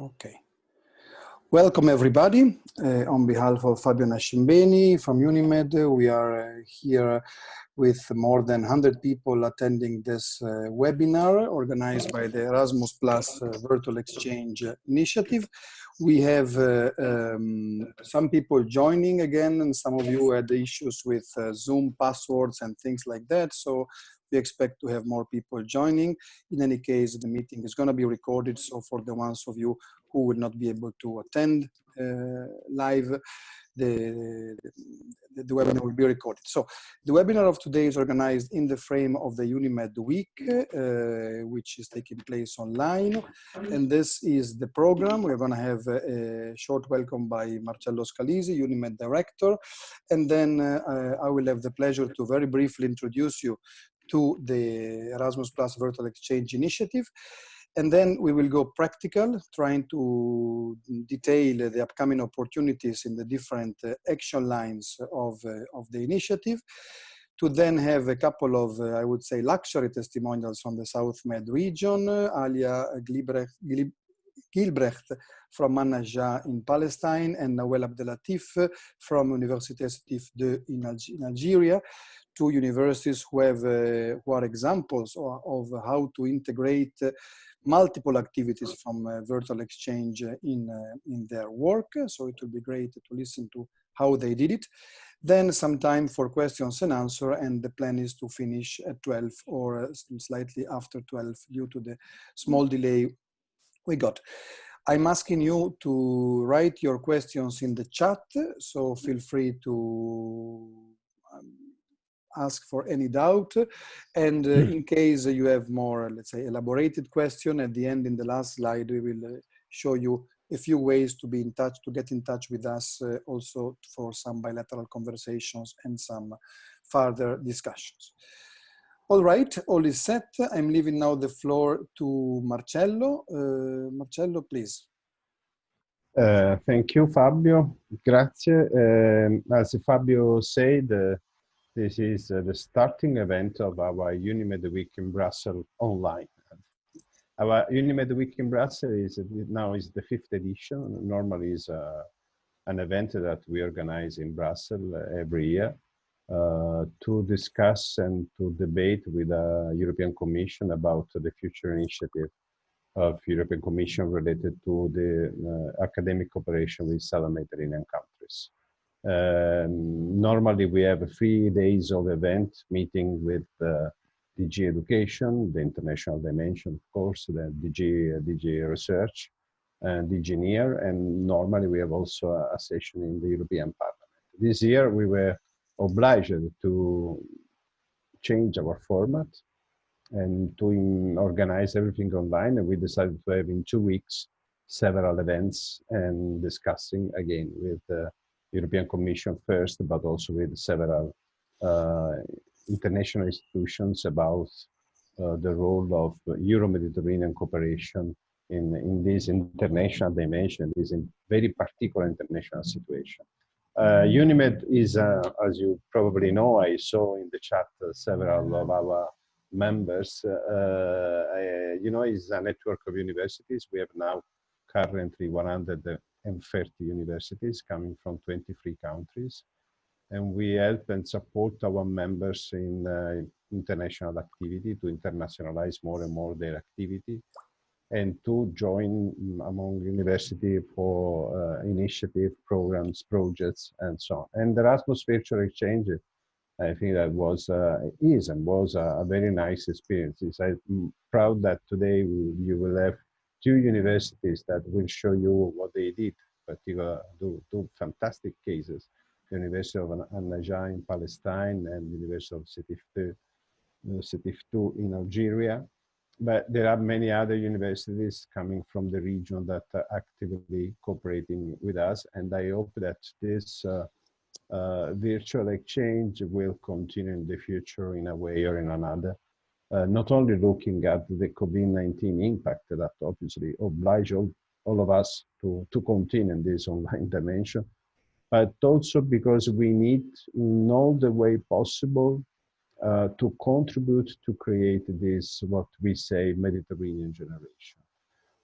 Okay. Welcome everybody. Uh, on behalf of Fabio Nascimbeni from Unimed, we are uh, here with more than 100 people attending this uh, webinar organized by the Erasmus Plus uh, Virtual Exchange Initiative. We have uh, um, some people joining again and some of you had issues with uh, Zoom passwords and things like that. So we expect to have more people joining. In any case, the meeting is going to be recorded. So for the ones of you who will not be able to attend uh, live, the, the, the, webinar will be recorded. So the webinar of today is organized in the frame of the UNIMED week, uh, which is taking place online. And this is the program. We're going to have a, a short welcome by Marcello Scalisi, UNIMED director. And then uh, I will have the pleasure to very briefly introduce you to the Erasmus Plus Virtual Exchange Initiative. And then we will go practical, trying to detail the upcoming opportunities in the different uh, action lines of, uh, of the initiative. To then have a couple of, uh, I would say, luxury testimonials from the South Med region, Alia Gilbrecht, Gilbrecht from An-Najah in Palestine and Nawel Abdelatif from Université Sétif II in, Algeria two universities who have uh, who are examples of, of, how to integrate multiple activities from uh, virtual exchange in uh, in their work. So it will be great to listen to how they did it. Then some time for questions and answer, and the plan is to finish at 12 or slightly after 12 due to the small delay we got. I'm asking you to write your questions in the chat, so feel free to um, ask for any doubt. And uh, hmm. in case you have more, let's say, elaborated question at the end in the last slide, we will uh, show you a few ways to be in touch, to get in touch with us uh, also for some bilateral conversations and some further discussions. All right, all is set. I'm leaving now the floor to Marcello. Uh, Marcello, please. Uh, thank you, Fabio. Grazie. Um, as Fabio said, uh, this is uh, the starting event of our Unimed Week in Brussels online. Our Unimed Week in Brussels is now is the fifth edition. Normally is uh, an event that we organize in Brussels every year uh, to discuss and to debate with the European Commission about the future initiative of European Commission related to the uh, academic cooperation with Southern Mediterranean countries. Um, normally we have three days of event meeting with uh, DG Education, the international dimension, of course, the DG, DG Research, and DG NEAR, and normally we have also a, a session in the European Parliament. This year we were obliged to change our format and to organize everything online, and we decided to have in two weeks several events and discussing again with uh, European Commission first, but also with several uh, international institutions about uh, the role of Euro-Mediterranean cooperation in, in this international dimension, this in very particular international situation. Uh, UNIMED is, uh, as you probably know, I saw in the chat several of our members, uh, uh, you know, is a network of universities. We have now currently 100 and 30 universities coming from 23 countries. And we help and support our members in uh, international activity to internationalize more and more their activity and to join among university for uh, initiative, programs, projects, and so on. And the Erasmus Virtual Exchange, I think that was, uh, is and was a, a, very nice experience. I'm proud that today you will have two universities that will show you what they did, particular two, two fantastic cases, the University of An-Najah in Palestine and the University of Sétif II in Algeria. But there are many other universities coming from the region that are actively cooperating with us. And I hope that this uh, uh, virtual exchange will continue in the future in a way or in another uh, not only looking at the COVID-19 impact that obviously oblige all, all of us to, to continue in this online dimension, but also because we need in all the way possible uh, to contribute to create this, what we say, Mediterranean generation.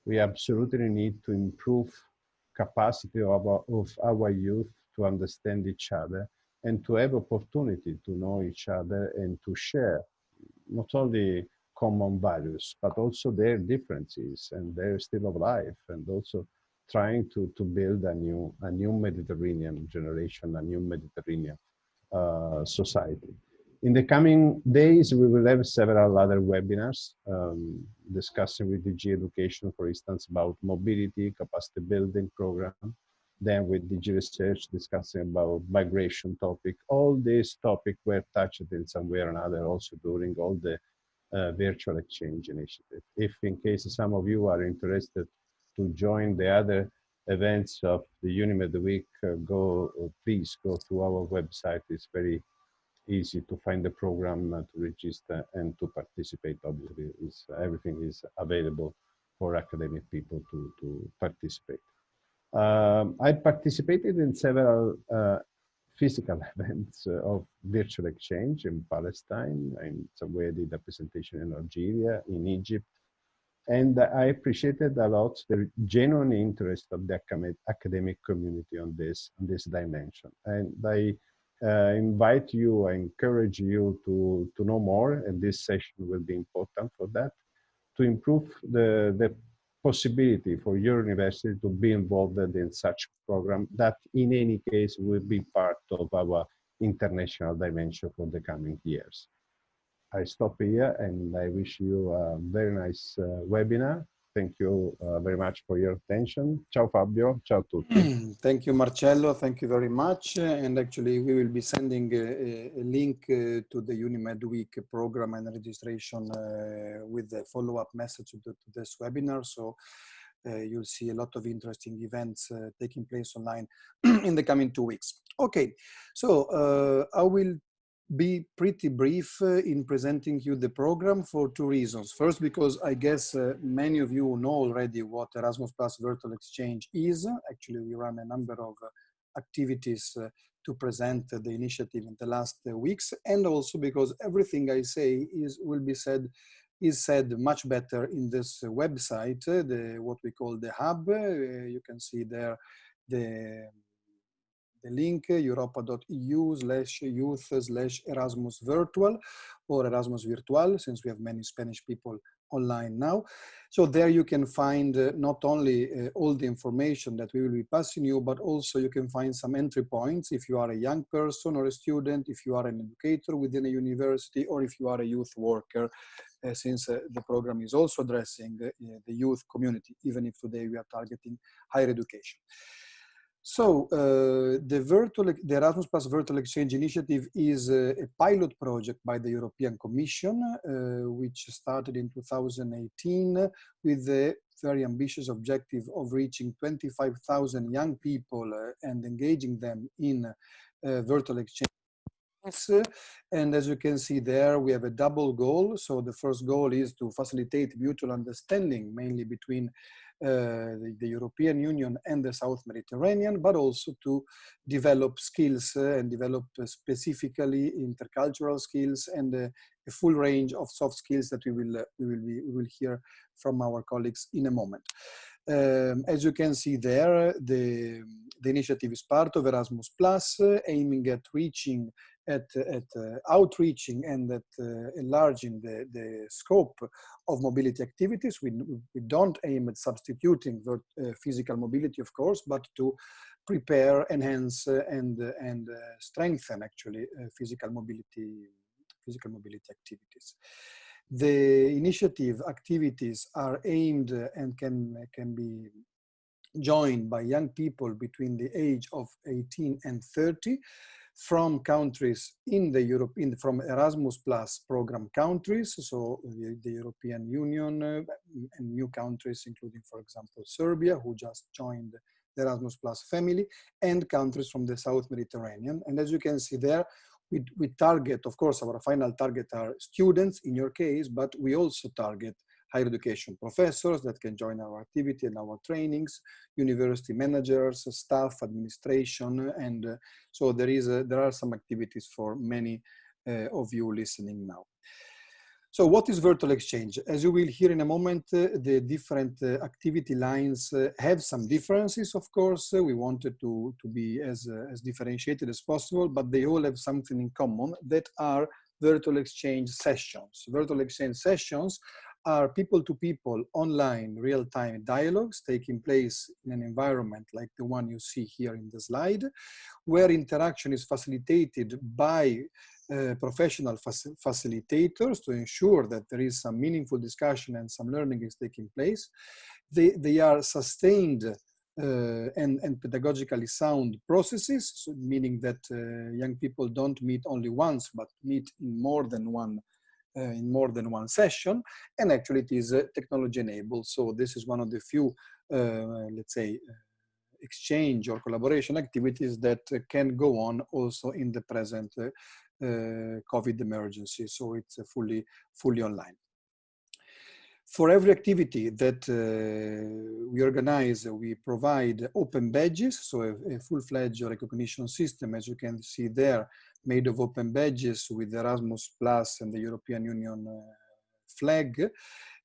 we absolutely need to improve capacity of our, of our youth to understand each other and to have opportunity to know each other and to share not only common values, but also their differences and their style of life, and also trying to, to build a new, a new Mediterranean generation, a new Mediterranean uh, society. In the coming days, we will have several other webinars um, discussing with DG Education, for instance, about mobility, capacity building program, then with DG Research discussing about migration topic. All these topics were touched in some way or another also during all the uh, virtual exchange initiative. If in case some of you are interested to join the other events of the UNIMED Week, uh, go, uh, please go to our website. It's very easy to find the program uh, to register and to participate. Obviously, is everything is available for academic people to, to participate. Um, I participated in several uh, physical events uh, of virtual exchange in Palestine. I did a presentation in Algeria, in Egypt. And I appreciated a lot the genuine interest of the academic community on this, on this dimension. And I uh, invite you, I encourage you to, to know more, and this session will be important for that, to improve the, the possibility for your university to be involved in such program that in any case will be part of our international dimension for the coming years. I stop here and I wish you a very nice uh, webinar Thank you uh, very much for your attention. Ciao Fabio, ciao tutti. Thank you Marcello, thank you very much. And actually we will be sending a, a link uh, to the UNIMED Week program and registration uh, with the follow-up message to, to, this webinar. So uh, you'll see a lot of interesting events uh, taking place online in the coming two weeks. Okay, so uh, I will be pretty brief uh, in presenting you the program for two reasons. First, because I guess uh, many of you know already what Erasmus Plus Virtual Exchange is. Actually, we run a number of uh, activities uh, to present the initiative in the last uh, weeks. And also because everything I say is will be said is said much better in this website, the what we call the hub. you can see there the the link europa.eu slash youth slash Erasmus virtual or Erasmus virtual since we have many Spanish people online now. So there you can find uh, not only uh, all the information that we will be passing you, but also you can find some entry points if you are a young person or a student, if you are an educator within a university, or if you are a youth worker, uh, since uh, the program is also addressing uh, the youth community, even if today we are targeting higher education. So uh, the, virtual, the Erasmus Plus Virtual Exchange Initiative is a, a pilot project by the European Commission, uh, which started in 2018 with the very ambitious objective of reaching 25,000 young people uh, and engaging them in uh, virtual exchange. And as you can see there, we have a double goal. So the first goal is to facilitate mutual understanding, mainly between the, the, European Union and the South Mediterranean, but also to develop skills uh, and develop uh, specifically intercultural skills and a full range of soft skills that we will, we will, be, we will hear from our colleagues in a moment. Um, as you can see there, the, the initiative is part of Erasmus Plus, uh, aiming at reaching at, at uh, outreaching and at uh, enlarging the, the scope of mobility activities. We, we don't aim at substituting the uh, physical mobility, of course, but to prepare, enhance, uh, and, uh, and uh, strengthen actually physical mobility, physical mobility activities. The initiative activities are aimed and can, can be joined by young people between the age of 18 and 30 from countries in the Europe, in, from Erasmus Plus program countries, so the, the European Union uh, and new countries, including, for example, Serbia, who just joined the Erasmus Plus family, and countries from the South Mediterranean. And as you can see there, we, we target, of course, our final target are students in your case, but we also target higher education professors that can join our activity and our trainings, university managers, staff, administration, and uh, so there is a, there are some activities for many uh, of you listening now. So what is virtual exchange? As you will hear in a moment, uh, the different uh, activity lines uh, have some differences, of course. we wanted to, to be as, as differentiated as possible, but they all have something in common that are virtual exchange sessions. Virtual exchange sessions are people-to-people -people, online real-time dialogues taking place in an environment like the one you see here in the slide, where interaction is facilitated by uh, professional facilitators to ensure that there is some meaningful discussion and some learning is taking place. They, they are sustained uh, and, and pedagogically sound processes, so meaning that uh, young people don't meet only once, but meet in more than one in more than one session and actually it is uh, technology enabled. So this is one of the few uh, let's say exchange or collaboration activities that can go on also in the present COVID emergency. So it's fully fully online. For every activity that uh, we organize, we provide open badges, so a, a full-fledged recognition system, as you can see there, made of open badges with Erasmus Plus and the European Union uh, flag.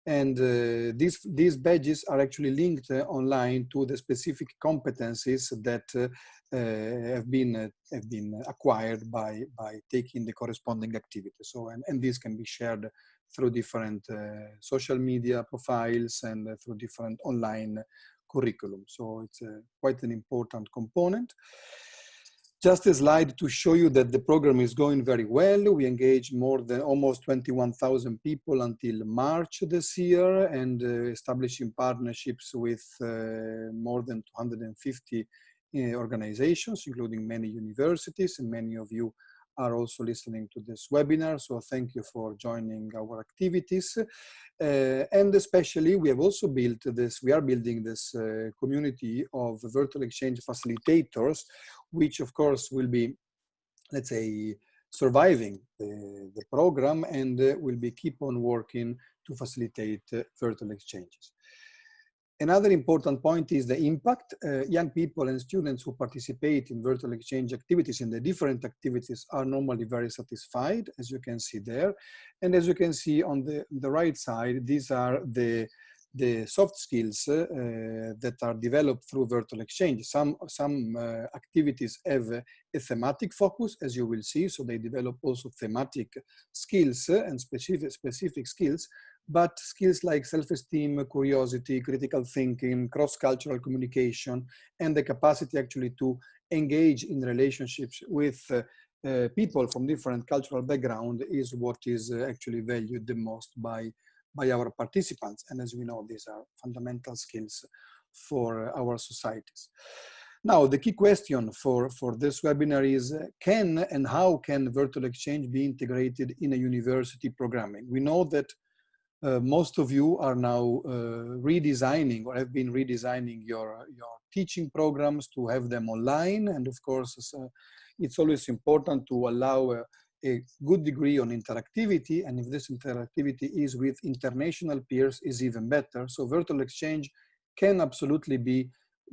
And uh, these, these badges are actually linked uh, online to the specific competencies that uh, uh, have, been, uh, have been acquired by, by taking the corresponding activity. So, and, and this can be shared through different social media profiles and through different online curriculum. So it's quite an important component. Just a slide to show you that the program is going very well. We engaged more than almost 21,000 people until March this year and uh, establishing partnerships with uh, more than 250 uh, organizations, including many universities and many of you are also listening to this webinar. So thank you for joining our activities. Uh, and especially we have also built this, we are building this uh, community of virtual exchange facilitators, which of course will be, let's say, surviving the, the program and uh, will be keep on working to facilitate uh, virtual exchanges. Another important point is the impact. Uh, young people and students who participate in virtual exchange activities in the different activities are normally very satisfied, as you can see there. And as you can see on the, the right side, these are the, the soft skills uh, that are developed through virtual exchange. Some, some uh, activities have a thematic focus, as you will see, so they develop also thematic skills and specific, specific skills, but skills like self-esteem, curiosity, critical thinking, cross-cultural communication, and the capacity actually to engage in relationships with uh, uh, people from different cultural background is what is uh, actually valued the most by, by our participants. And as we know, these are fundamental skills for our societies. Now, the key question for, for this webinar is, uh, can and how can virtual exchange be integrated in a university programming? We know that uh, most of you are now uh, redesigning or have been redesigning your, your teaching programs to have them online. And of course, uh, it's always important to allow a, a, good degree on interactivity. And if this interactivity is with international peers is even better. So virtual exchange can absolutely be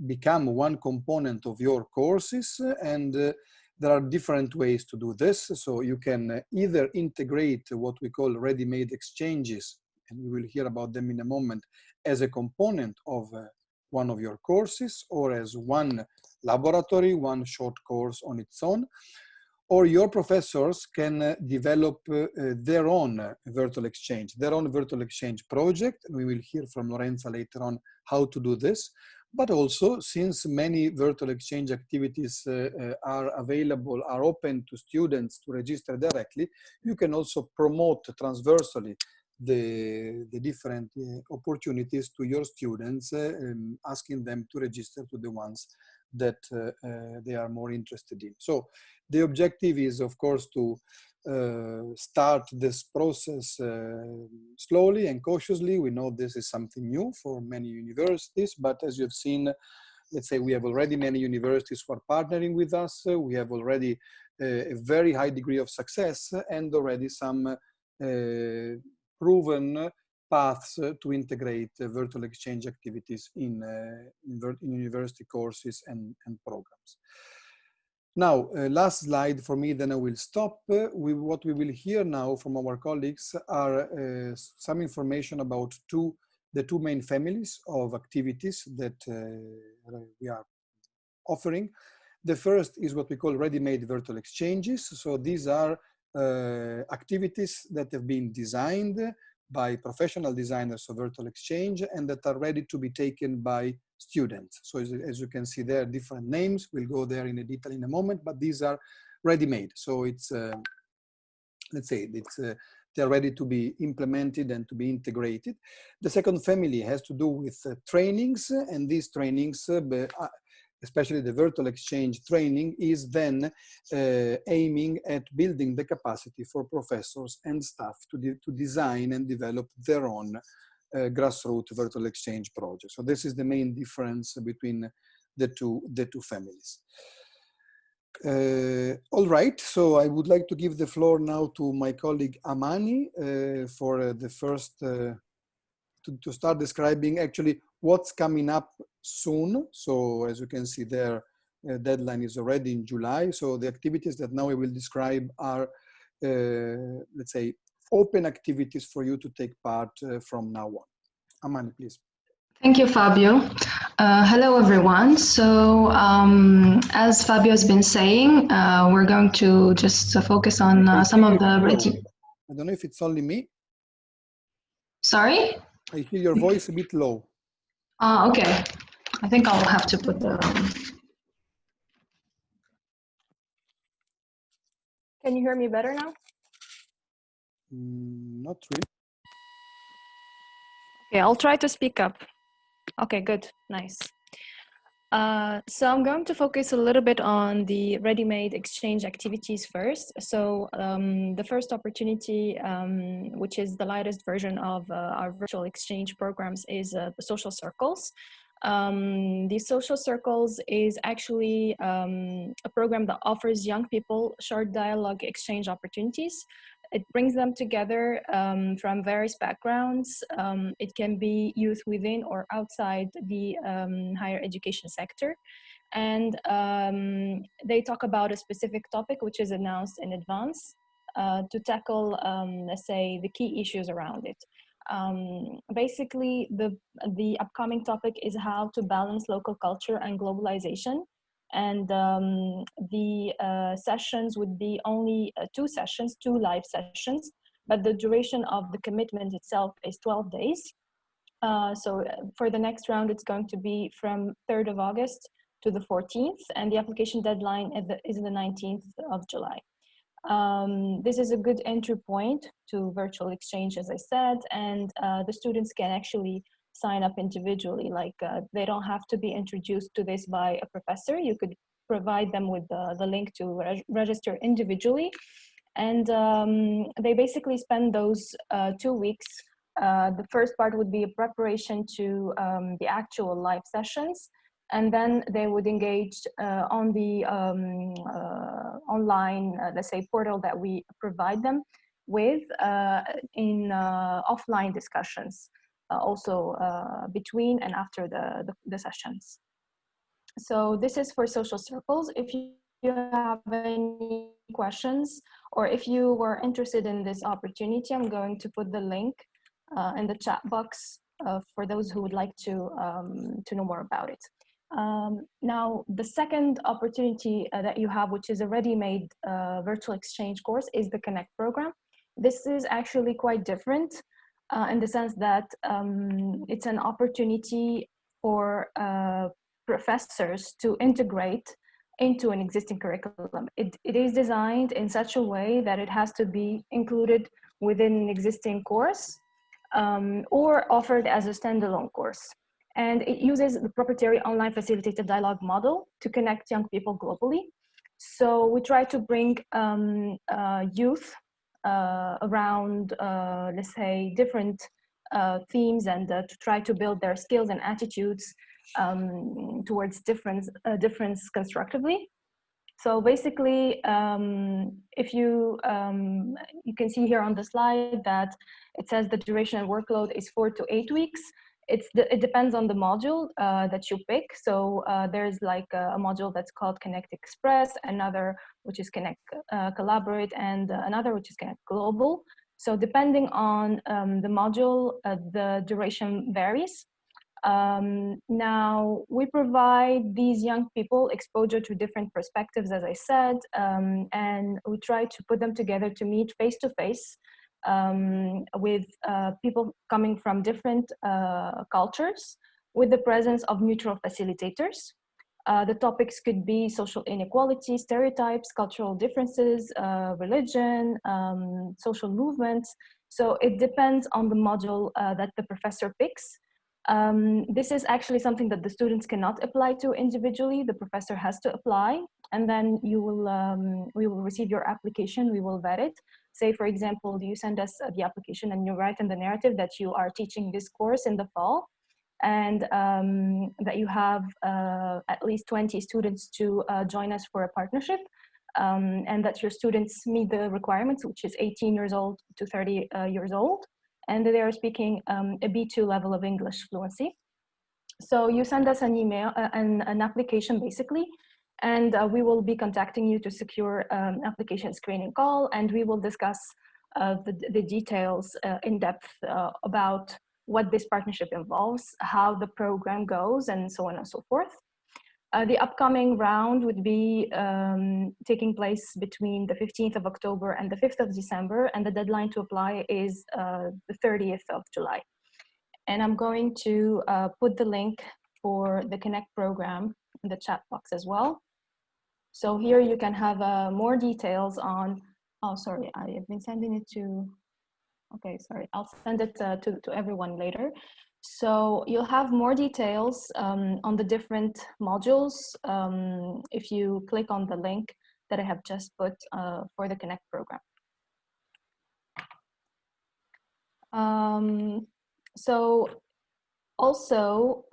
become one component of your courses and uh, there are different ways to do this. So you can uh, either integrate what we call ready-made exchanges and we will hear about them in a moment, as a component of uh, one of your courses or as one laboratory, one short course on its own, or your professors can uh, develop uh, their own uh, virtual exchange, their own virtual exchange project. We will hear from Lorenza later on how to do this. But also, since many virtual exchange activities uh, uh, are available, are open to students to register directly, you can also promote transversally the, the different uh, opportunities to your students, uh, um, asking them to register to the ones that uh, uh they are more interested in. So the objective is, of course, to uh, start this process uh, slowly and cautiously. We know this is something new for many universities, but as you've seen, let's say we have already many universities who are partnering with us. We have already a very high degree of success and already some proven paths to integrate virtual exchange activities in, uh, in, university courses and, and programs. Now, uh, last slide for me, then I will stop. Uh, we, what we will hear now from our colleagues are uh, some information about two, the two main families of activities that uh, we are offering. The first is what we call ready-made virtual exchanges. So these are activities that have been designed by professional designers of virtual exchange and that are ready to be taken by students. So as, as, you can see there, different names. We'll go there in a detail in a moment, but these are ready-made. So it's, uh, let's say, it's uh, they're ready to be implemented and to be integrated. The second family has to do with uh, trainings, and these trainings, uh, uh, especially the virtual exchange training, is then uh, aiming at building the capacity for professors and staff to, de to design and develop their own uh, grassroots virtual exchange project. So this is the main difference between the two, the two families. Uh, all right, so I would like to give the floor now to my colleague Amani uh, for uh, the first, uh, to, to start describing actually what's coming up soon. So as you can see there, uh, deadline is already in July. So the activities that now I will describe are, uh, let's say, open activities for you to take part uh, from now on. Amani, please. Thank you, Fabio. Uh, hello, everyone. So, um, as Fabio has been saying, uh, we're going to just uh, focus on uh, some of the. I don't know if it's only me. Sorry? I hear your voice a bit low. Ah, okay. I think I'll have to put the. Can you hear me better now? Mm, not really. Okay, I'll try to speak up. Okay, good, nice. Uh, so I'm going to focus a little bit on the ready-made exchange activities first. So um, the first opportunity, um, which is the latest version of uh, our virtual exchange programs is uh, the social circles. Um, the social circles is actually um, a program that offers young people short dialogue exchange opportunities it brings them together um, from various backgrounds. Um, it can be youth within or outside the um, higher education sector. And um, they talk about a specific topic which is announced in advance uh, to tackle, um, let's say, the key issues around it. Um, basically, the, the upcoming topic is how to balance local culture and globalization and um, the uh, sessions would be only uh, two sessions, two live sessions, but the duration of the commitment itself is 12 days. Uh, so uh, for the next round, it's going to be from 3rd of August to the 14th, and the application deadline is the, is the 19th of July. Um, this is a good entry point to virtual exchange, as I said, and uh, the students can actually sign up individually. Like uh, they don't have to be introduced to this by a professor. You could provide them with the, the link to reg register individually. And um, they basically spend those uh, two weeks. Uh, the first part would be a preparation to um, the actual live sessions. And then they would engage uh, on the um, uh, online, uh, let's say, portal that we provide them with in offline discussions. Uh, also uh, between and after the, the, the, sessions. So this is for social circles. If you, have any questions or if you were interested in this opportunity, I'm going to put the link uh, in the chat box uh, for those who would like to, um, to know more about it. Um, now, the second opportunity uh, that you have, which is a ready-made uh, virtual exchange course, is the Connect program. This is actually quite different uh, in the sense that um, it's an opportunity for uh, professors to integrate into an existing curriculum. It, it is designed in such a way that it has to be included within an existing course um, or offered as a standalone course. And it uses the proprietary online facilitated dialogue model to connect young people globally. So we try to bring um, uh, youth around, uh, let's say, different uh, themes and to try to build their skills and attitudes um, towards difference, difference constructively. So basically, um, if you, um, you can see here on the slide that it says the duration and workload is four to eight weeks. It's the, it depends on the module uh, that you pick. So uh, there's like a, a, module that's called Connect Express, another which is Connect uh, Collaborate, and uh, another which is Connect Global. So depending on um, the module, uh, the duration varies. Um, now, we provide these young people exposure to different perspectives, as I said, um, and we try to put them together to meet face-to-face -face, um, with uh, people coming from different uh, cultures with the presence of neutral facilitators. Uh, the topics could be social inequality, stereotypes, cultural differences, uh, religion, um, social movements. So it depends on the module uh, that the professor picks. Um, this is actually something that the students cannot apply to individually. The professor has to apply, and then you will um, we will receive your application. We will vet it, say, for example, you send us uh, the application and you write in the narrative that you are teaching this course in the fall and um, that you have uh, at least 20 students to uh, join us for a partnership um, and that your students meet the requirements, which is 18 years old to 30 uh, years old, and they are speaking um, a B2 level of English fluency. So you send us an email, uh, an, an application basically, and uh, we will be contacting you to secure um, application screening call and we will discuss uh, the, the, details uh, in depth uh, about what this partnership involves, how the program goes and so on and so forth. Uh, the upcoming round would be um, taking place between the 15th of October and the 5th of December and the deadline to apply is uh, the 30th of July. And I'm going to put the link for the Connect program in the chat box as well. So here you can have uh, more details on, oh, sorry, I have been sending it to, okay, sorry, I'll send it uh, to, to everyone later. So you'll have more details um, on the different modules um, if you click on the link that I have just put uh, for the Connect program. Um, so also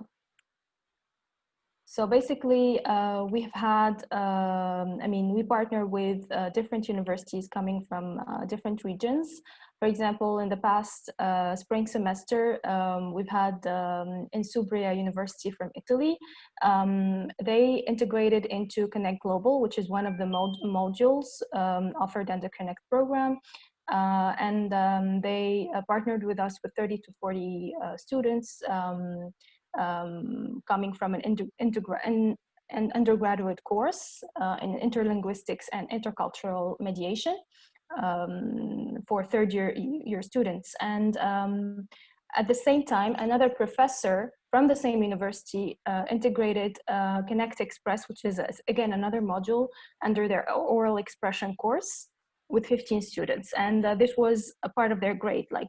so basically, uh, we've had, um, I mean, we partner with uh, different universities coming from uh, different regions. For example, in the past uh, spring semester, um, we've had um, Insubria University from Italy. Um, they integrated into Connect Global, which is one of the mod modules um, offered under Connect program. Uh, and um, they uh, partnered with us with 30 to 40 students um, coming from an, an, an undergraduate course uh, in interlinguistics and intercultural mediation um, for third year, year students. And um, at the same time, another professor from the same university uh, integrated uh, Connect Express, which is, again, another module under their oral expression course with 15 students. And uh, this was a part of their grade, like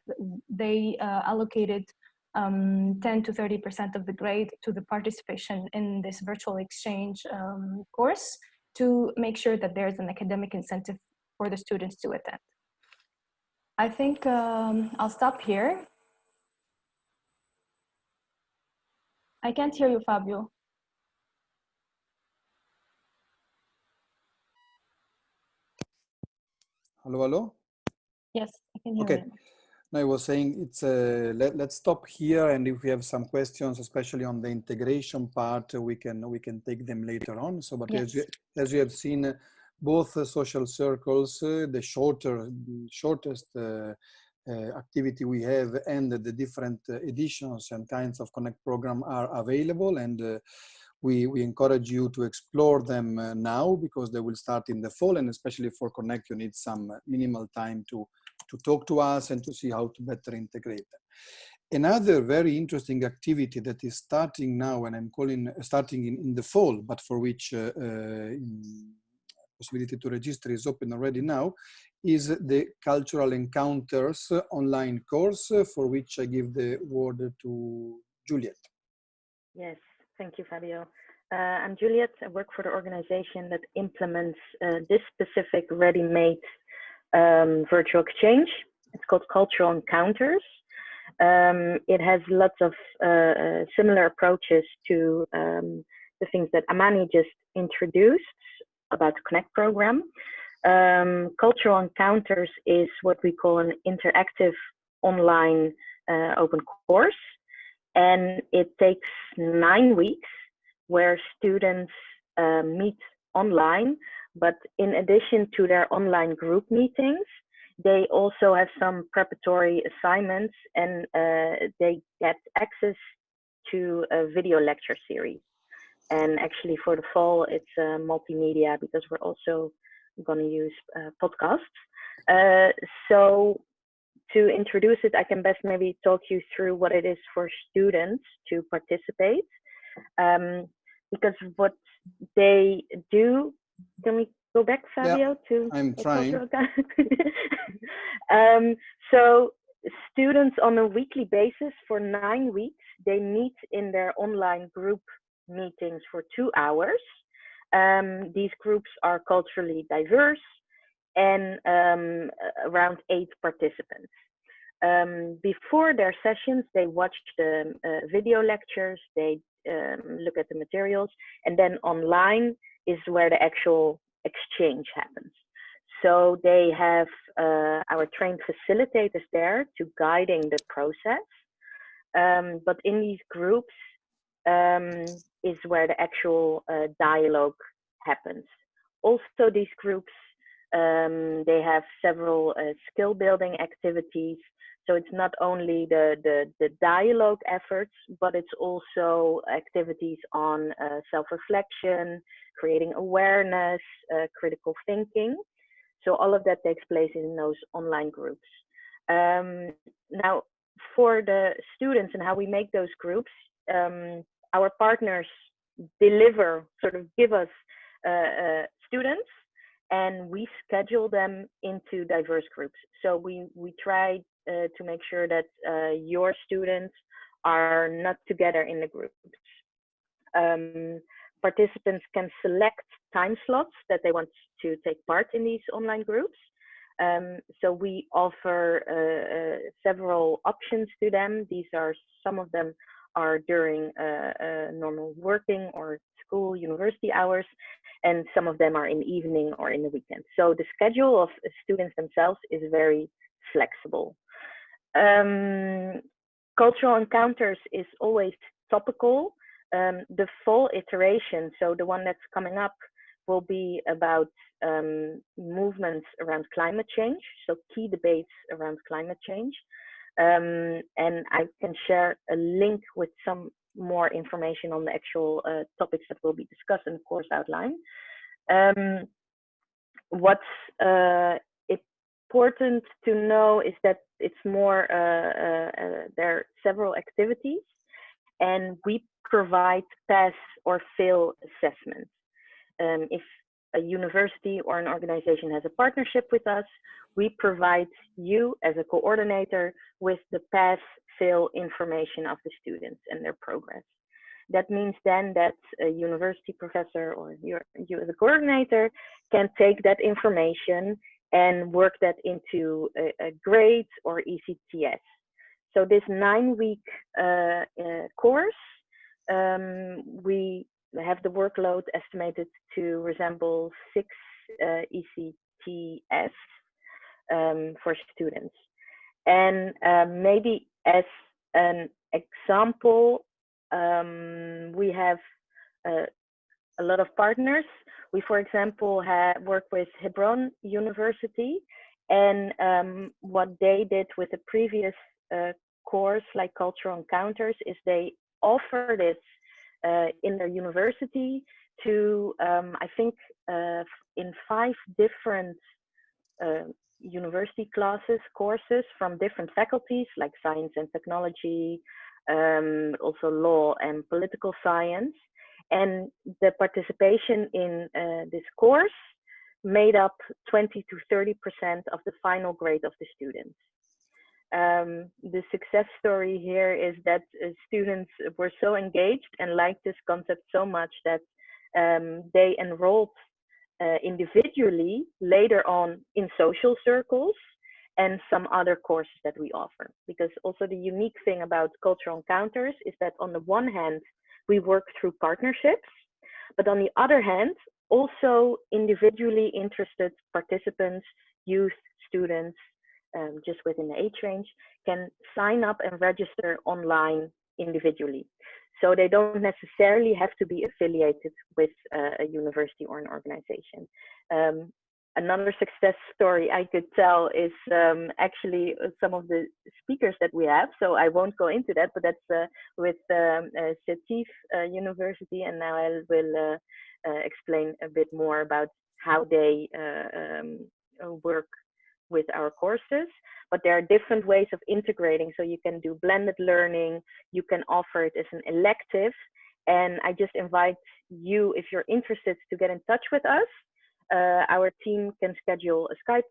they uh, allocated um, 10 to 30% of the grade to the participation in this virtual exchange um, course to make sure that there's an academic incentive for the students to attend. I think um, I'll stop here. I can't hear you, Fabio. Hello, hello? Yes, I can hear okay. you. I was saying it's uh, let, let's stop here and if we have some questions, especially on the integration part, we can we can take them later on. So, but yes. as, you, as you have seen, both uh, social circles, uh, the shorter, shortest uh, uh, activity we have and the different uh, editions and kinds of Connect program are available and we, we encourage you to explore them now because they will start in the fall and especially for Connect you need some minimal time to to talk to us and to see how to better integrate them. Another very interesting activity that is starting now, and I'm calling starting in, in the fall, but for which uh, uh, possibility to register is open already now, is the Cultural Encounters online course, for which I give the word to Juliet. Yes, thank you, Fabio. Uh, I'm Juliet. I work for the organization that implements uh, this specific ready-made um, virtual exchange. It's called Cultural Encounters. Um, it has lots of uh, uh, similar approaches to um, the things that Amani just introduced about the Connect program. Um, Cultural Encounters is what we call an interactive online uh, open course. And it takes nine weeks where students uh, meet online, but in addition to their online group meetings, they also have some preparatory assignments and uh, they get access to a video lecture series. And actually for the fall, it's uh, multimedia because we're also going to use uh, podcasts. Uh, so to introduce it, I can best maybe talk you through what it is for students to participate. Um, because what they do, can we go back, Fabio, yeah, to I'm trying. um, so students on a weekly basis for nine weeks, they meet in their online group meetings for two hours. Um, these groups are culturally diverse and um, around eight participants. Um, before their sessions, they watch the uh, video lectures, they um, look at the materials, and then online is where the actual exchange happens. So they have uh, our trained facilitators there to guiding the process. Um, but in these groups um, is where the actual uh, dialogue happens. Also, these groups um, they have several uh, skill building activities. So it's not only the, the, the dialogue efforts, but it's also activities on uh, self-reflection, creating awareness, uh, critical thinking. So all of that takes place in those online groups. Um, now, for the students and how we make those groups, um, our partners deliver, sort of give us uh, uh, students and we schedule them into diverse groups. So we, we try uh, to make sure that uh, your students are not together in the groups. Um, participants can select time slots that they want to take part in these online groups. Um, so we offer uh, uh several options to them. These are some of them are during uh, uh, normal working or school university hours, and some of them are in the evening or in the weekend. So the schedule of students themselves is very flexible. Um, cultural encounters is always topical. Um, the full iteration, so the one that's coming up, will be about um, movements around climate change, so key debates around climate change. Um, and I can share a link with some more information on the actual uh, topics that will be discussed in the course outline. Um, what's uh, important to know is that it's more, uh, uh, uh, there are several activities and we provide pass or fail assessments. Um, if a university or an organization has a partnership with us, we provide you as a coordinator with the pass fail information of the students and their progress. That means then that a university professor or your, you as a coordinator can take that information and work that into a, a or ECTS. So this nine week uh, uh, course, um, we have the workload estimated to resemble six uh, ECTS um, for students. And um, maybe as an example, um, we have uh, a lot of partners. We, for example, have worked with Hebron University, and um, what they did with the previous uh, course, like Cultural Encounters, is they offer this uh, in their university to, um, I think, uh, in five different uh, university classes, courses from different faculties like science and technology, um, also law and political science. And the participation in uh, this course made up 20 to 30% of the final grade of the students. Um, the success story here is that uh, students were so engaged and liked this concept so much that um, they enrolled uh, individually later on in social circles and some other courses that we offer. Because also the unique thing about cultural encounters is that on the one hand, we work through partnerships, but on the other hand, also individually interested participants, youth, students, um, just within the age range, can sign up and register online individually. So they don't necessarily have to be affiliated with uh, a university or an organization. Um, another success story I could tell is um, actually uh, some of the speakers that we have. So I won't go into that, but that's uh, with um, uh, uh, University, and now I will uh, uh, explain a bit more about how they um, work with our courses. But there are different ways of integrating. So you can do blended learning, you can offer it as an elective, and I just invite you, if you're interested, to get in touch with us our team can schedule a Skype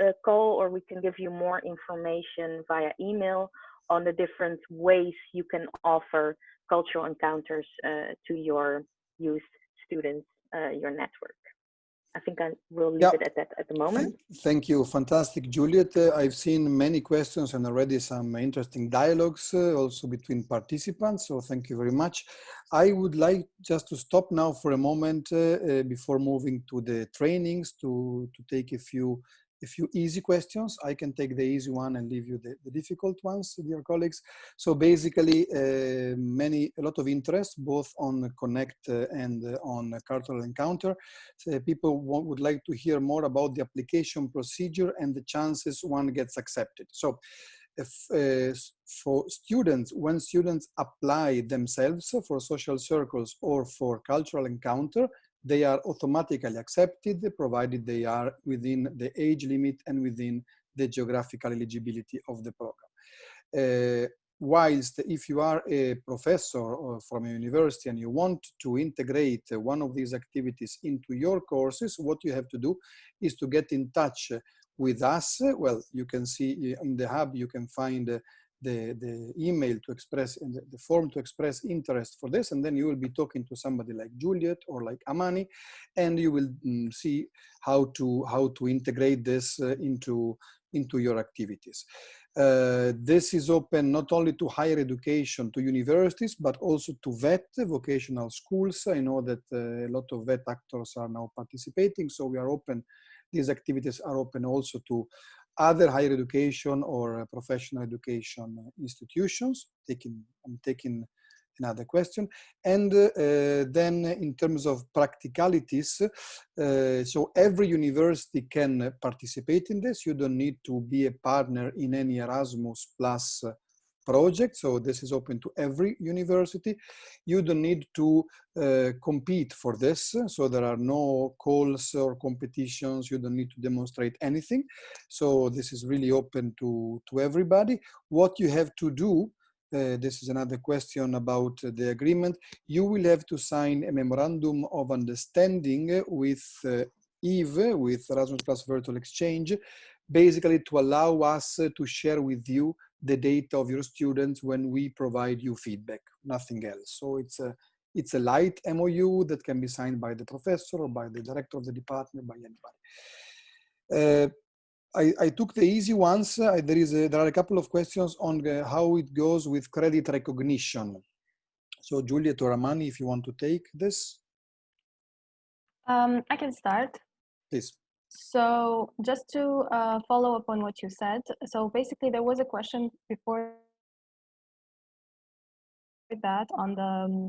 uh, call or we can give you more information via email on the different ways you can offer cultural encounters uh, to your youth students, uh, your network. I think I will leave it at that at the moment. Thank you. Fantastic, Juliet. Uh, I've seen many questions and already some interesting dialogues uh, also between participants. So thank you very much. I would like just to stop now for a moment uh, uh before moving to the trainings to, to take a few a few easy questions. I can take the easy one and leave you the, the difficult ones, dear colleagues. So basically, uh, many, a lot of interest, both on Connect uh, and uh, on Cultural Encounter. So people want, would like to hear more about the application procedure and the chances one gets accepted. So if, uh, for students, when students apply themselves for social circles or for cultural encounter, they are automatically accepted provided they are within the age limit and within the geographical eligibility of the program. Uh, whilst if you are a professor from a university and you want to integrate one of these activities into your courses, what you have to do is to get in touch with us. Well, you can see in the hub, you can find the, the email to express, the, the form to express interest for this, and then you will be talking to somebody like Juliet or like Amani, and you will mm, see how to, how to integrate this uh, into, into your activities. Uh, this is open not only to higher education, to universities, but also to VET, vocational schools. I know that uh, a lot of VET actors are now participating, so we are open, these activities are open also to other higher education or uh, professional education institutions. Taking, I'm taking another question. And uh, then in terms of practicalities, uh, so every university can participate in this. You don't need to be a partner in any Erasmus plus project. So this is open to every university. You don't need to uh, compete for this. So there are no calls or competitions. You don't need to demonstrate anything. So this is really open to, to everybody. What you have to do uh, this is another question about the agreement. You will have to sign a memorandum of understanding with uh, Eve, with Erasmus Plus Virtual Exchange, basically to allow us to share with you the data of your students when we provide you feedback, nothing else. So it's a, it's a light MOU that can be signed by the professor or by the director of the department, by anybody. Uh, I, I, took the easy ones. Uh, there, is a, there are a couple of questions on uh, how it goes with credit recognition. So Juliet or Amani, if you want to take this. Um, I can start. Please. So just to uh, follow up on what you said, so basically there was a question before that on the um,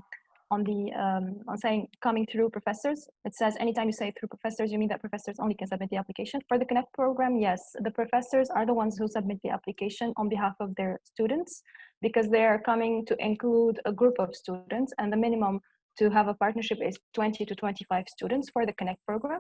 on the um, on saying coming through professors. It says anytime you say through professors, you mean that professors only can submit the application. For the Connect program, yes, the professors are the ones who submit the application on behalf of their students because they are coming to include a group of students and the minimum to have a partnership is 20 to 25 students for the Connect program.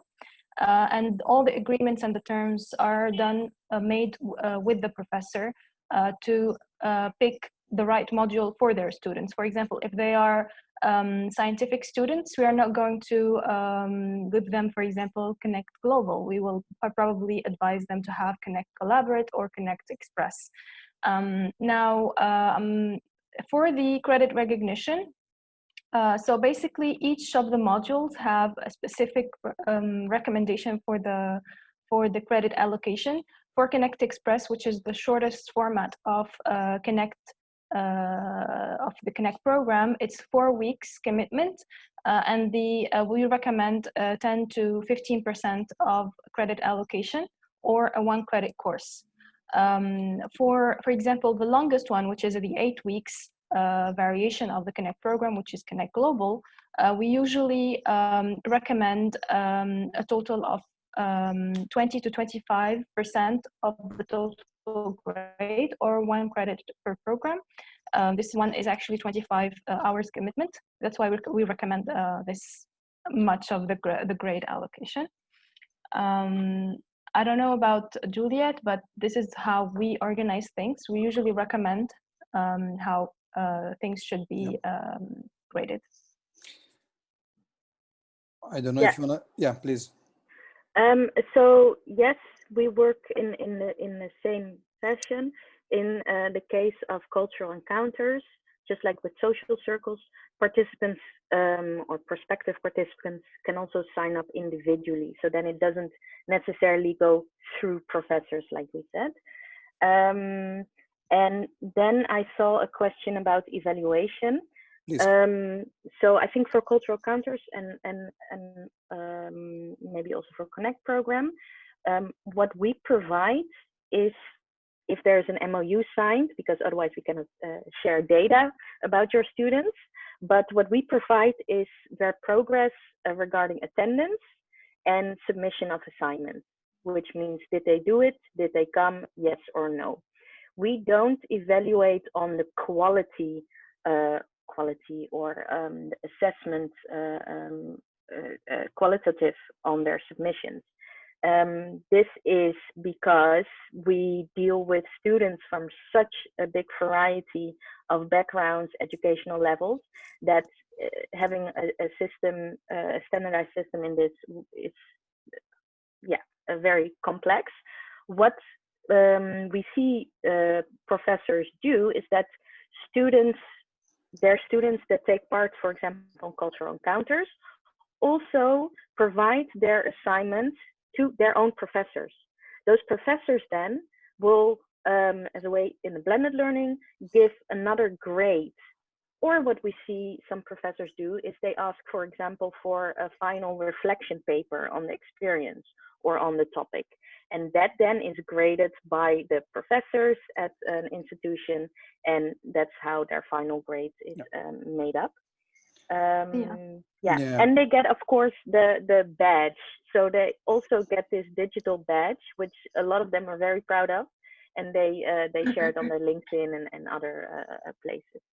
Uh, and all the agreements and the terms are done, uh, made uh, with the professor uh, to uh, pick the right module for their students. For example, if they are um, scientific students, we are not going to um, give them, for example, Connect Global. We will probably advise them to have Connect Collaborate or Connect Express. Um, now, um, for the credit recognition, uh, so basically, each of the modules have a specific um, recommendation for the for the credit allocation. For Connect Express, which is the shortest format of uh, Connect uh, of the Connect program, it's four weeks commitment, uh, and the uh, we recommend 10 to 15 percent of credit allocation or a one credit course. Um, for for example, the longest one, which is the eight weeks, uh, variation of the Connect program, which is Connect Global, uh, we usually um, recommend um, a total of um, 20 to 25% of the total grade or one credit per program. Um, this one is actually 25 uh, hours commitment. That's why we, we recommend uh, this much of the, gra the grade allocation. Um, I don't know about Juliet, but this is how we organize things. We usually recommend um, how uh, things should be um, graded. I don't know Yeah. if you wanna, yeah, please. Um, so yes, we work in, in the in the same fashion. In uh, the case of cultural encounters, just like with social circles, participants um, or prospective participants can also sign up individually. So then it doesn't necessarily go through professors, like we said. Um, and then I saw a question about evaluation. Um, so I think for cultural encounters and and and um, maybe also for Connect program, um, what we provide is if there's an MOU signed, because otherwise we cannot uh, share data about your students. But what we provide is their progress uh, regarding attendance and submission of assignments, which means did they do it? Did they come? Yes or no? We don't evaluate on the quality uh, quality or um, assessment uh, um, uh, uh, qualitative on their submissions. Um, this is because we deal with students from such a big variety of backgrounds, educational levels, that uh, having a, a system, uh, a standardized system in this is, yeah, very complex. What um, we see uh, professors do is that students their students that take part, for example, on cultural encounters, also provide their assignments to their own professors. Those professors then will, um, as a way in the blended learning, give another grade. Or what we see some professors do is they ask, for example, for a final reflection paper on the experience or on the topic. And that then is graded by the professors at an institution, and that's how their final grade is um, made up. Um, Yeah. yeah. Yeah. and they get, of course, the the badge. So they also get this digital badge, which a lot of them are very proud of, and they uh, they share it on their LinkedIn and, and other uh, uh, places.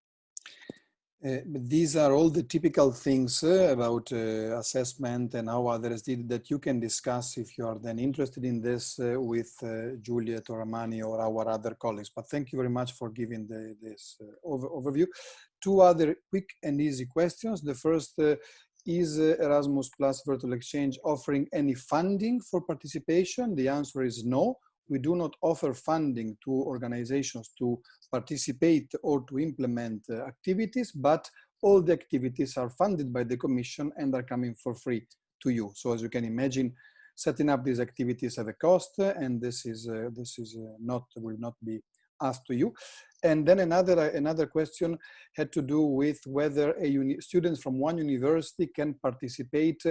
Uh, these are all the typical things uh, about uh, assessment and how others did that you can discuss if you are then interested in this uh, with uh, Juliet or Amani or our other colleagues. But thank you very much for giving the, this uh, over, overview. Two other quick and easy questions. The first uh, is uh, Erasmus Plus Virtual Exchange offering any funding for participation? The answer is no. We do not offer funding to organizations to participate or to implement uh, activities, but all the activities are funded by the Commission and are coming for free to you. So as you can imagine, setting up these activities have a cost, uh, and this is uh, this is uh, not will not be asked to you. And then another uh, another question had to do with whether a students from one university can participate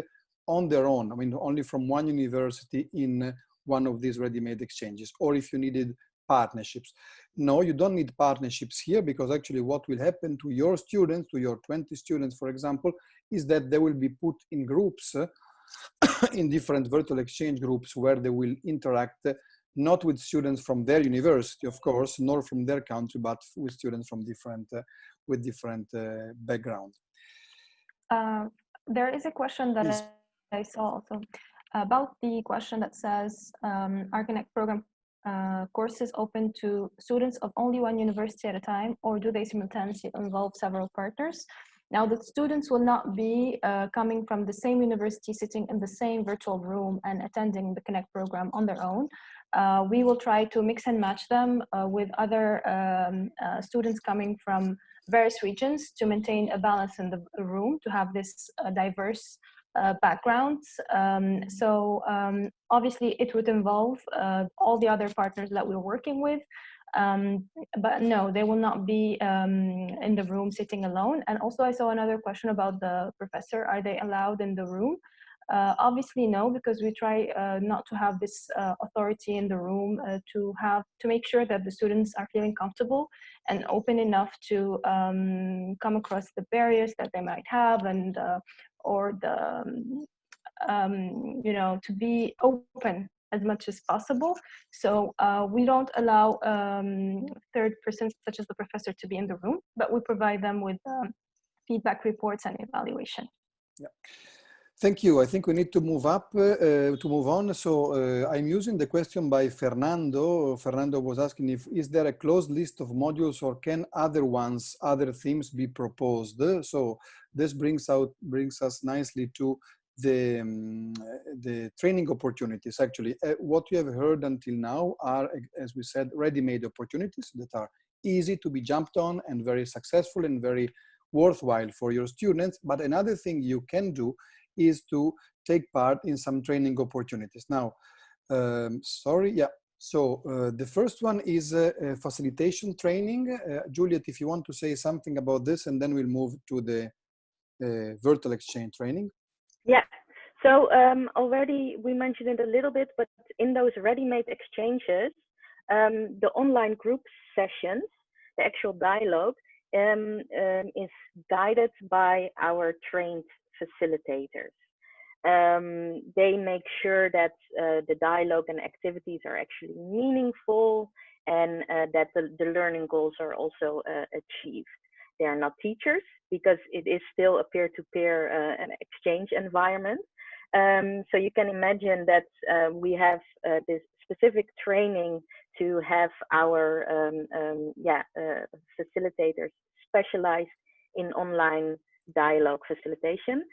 on their own. I mean, only from one university in one of these ready-made exchanges, or if you needed partnerships. No, you don't need partnerships here because actually what will happen to your students, to your 20 students, for example, is that they will be put in groups, in different virtual exchange groups where they will interact not with students from their university, of course, nor from their country, but with students from different, uh, with different uh, background. Uh, there is a question that Please. I, I saw also about the question that says, um, our Connect program uh, courses open to students of only one university at a time, or do they simultaneously involve several partners? Now, the students will not be uh, coming from the same university, sitting in the same virtual room and attending the Connect program on their own. Uh, we will try to mix and match them uh, with other um, uh, students coming from various regions to maintain a balance in the room, to have this uh, diverse uh, backgrounds. Um, so um, obviously it would involve uh, all the other partners that we're working with. Um, but no, they will not be um, in the room sitting alone. And also I saw another question about the professor. Are they allowed in the room? Uh, obviously, no, because we try uh, not to have this uh, authority in the room uh, to have to make sure that the students are feeling comfortable and open enough to um, come across the barriers that they might have and or the um, um, you know to be open as much as possible. So uh, we don't allow um, third persons such as the professor to be in the room, but we provide them with um, feedback reports and evaluation. Thank you. I think we need to move up, uh, to move on. So uh, I'm using the question by Fernando. Fernando was asking if, is there a closed list of modules or can other ones, other themes be proposed? So this brings out, brings us nicely to the, um, the training opportunities. Actually, uh, what you have heard until now are, as we said, ready-made opportunities that are easy to be jumped on and very successful and very worthwhile for your students. But another thing you can do is to take part in some training opportunities. Now, um, sorry, yeah. So uh, the first one is uh, facilitation training. Uh, Juliet, if you want to say something about this, and then we'll move to the uh, virtual exchange training. Yeah. So um, already we mentioned it a little bit, but in those ready-made exchanges, um, the online group sessions, the actual dialogue, um, um, is guided by our trained facilitators. Um, they make sure that uh, the dialogue and activities are actually meaningful and uh, that the, the, learning goals are also uh, achieved. They are not teachers because it is still a peer-to-peer -peer, uh, exchange environment. Um, so you can imagine that uh, we have uh, this specific training to have our um, um, yeah facilitators specialized in online dialogue facilitation.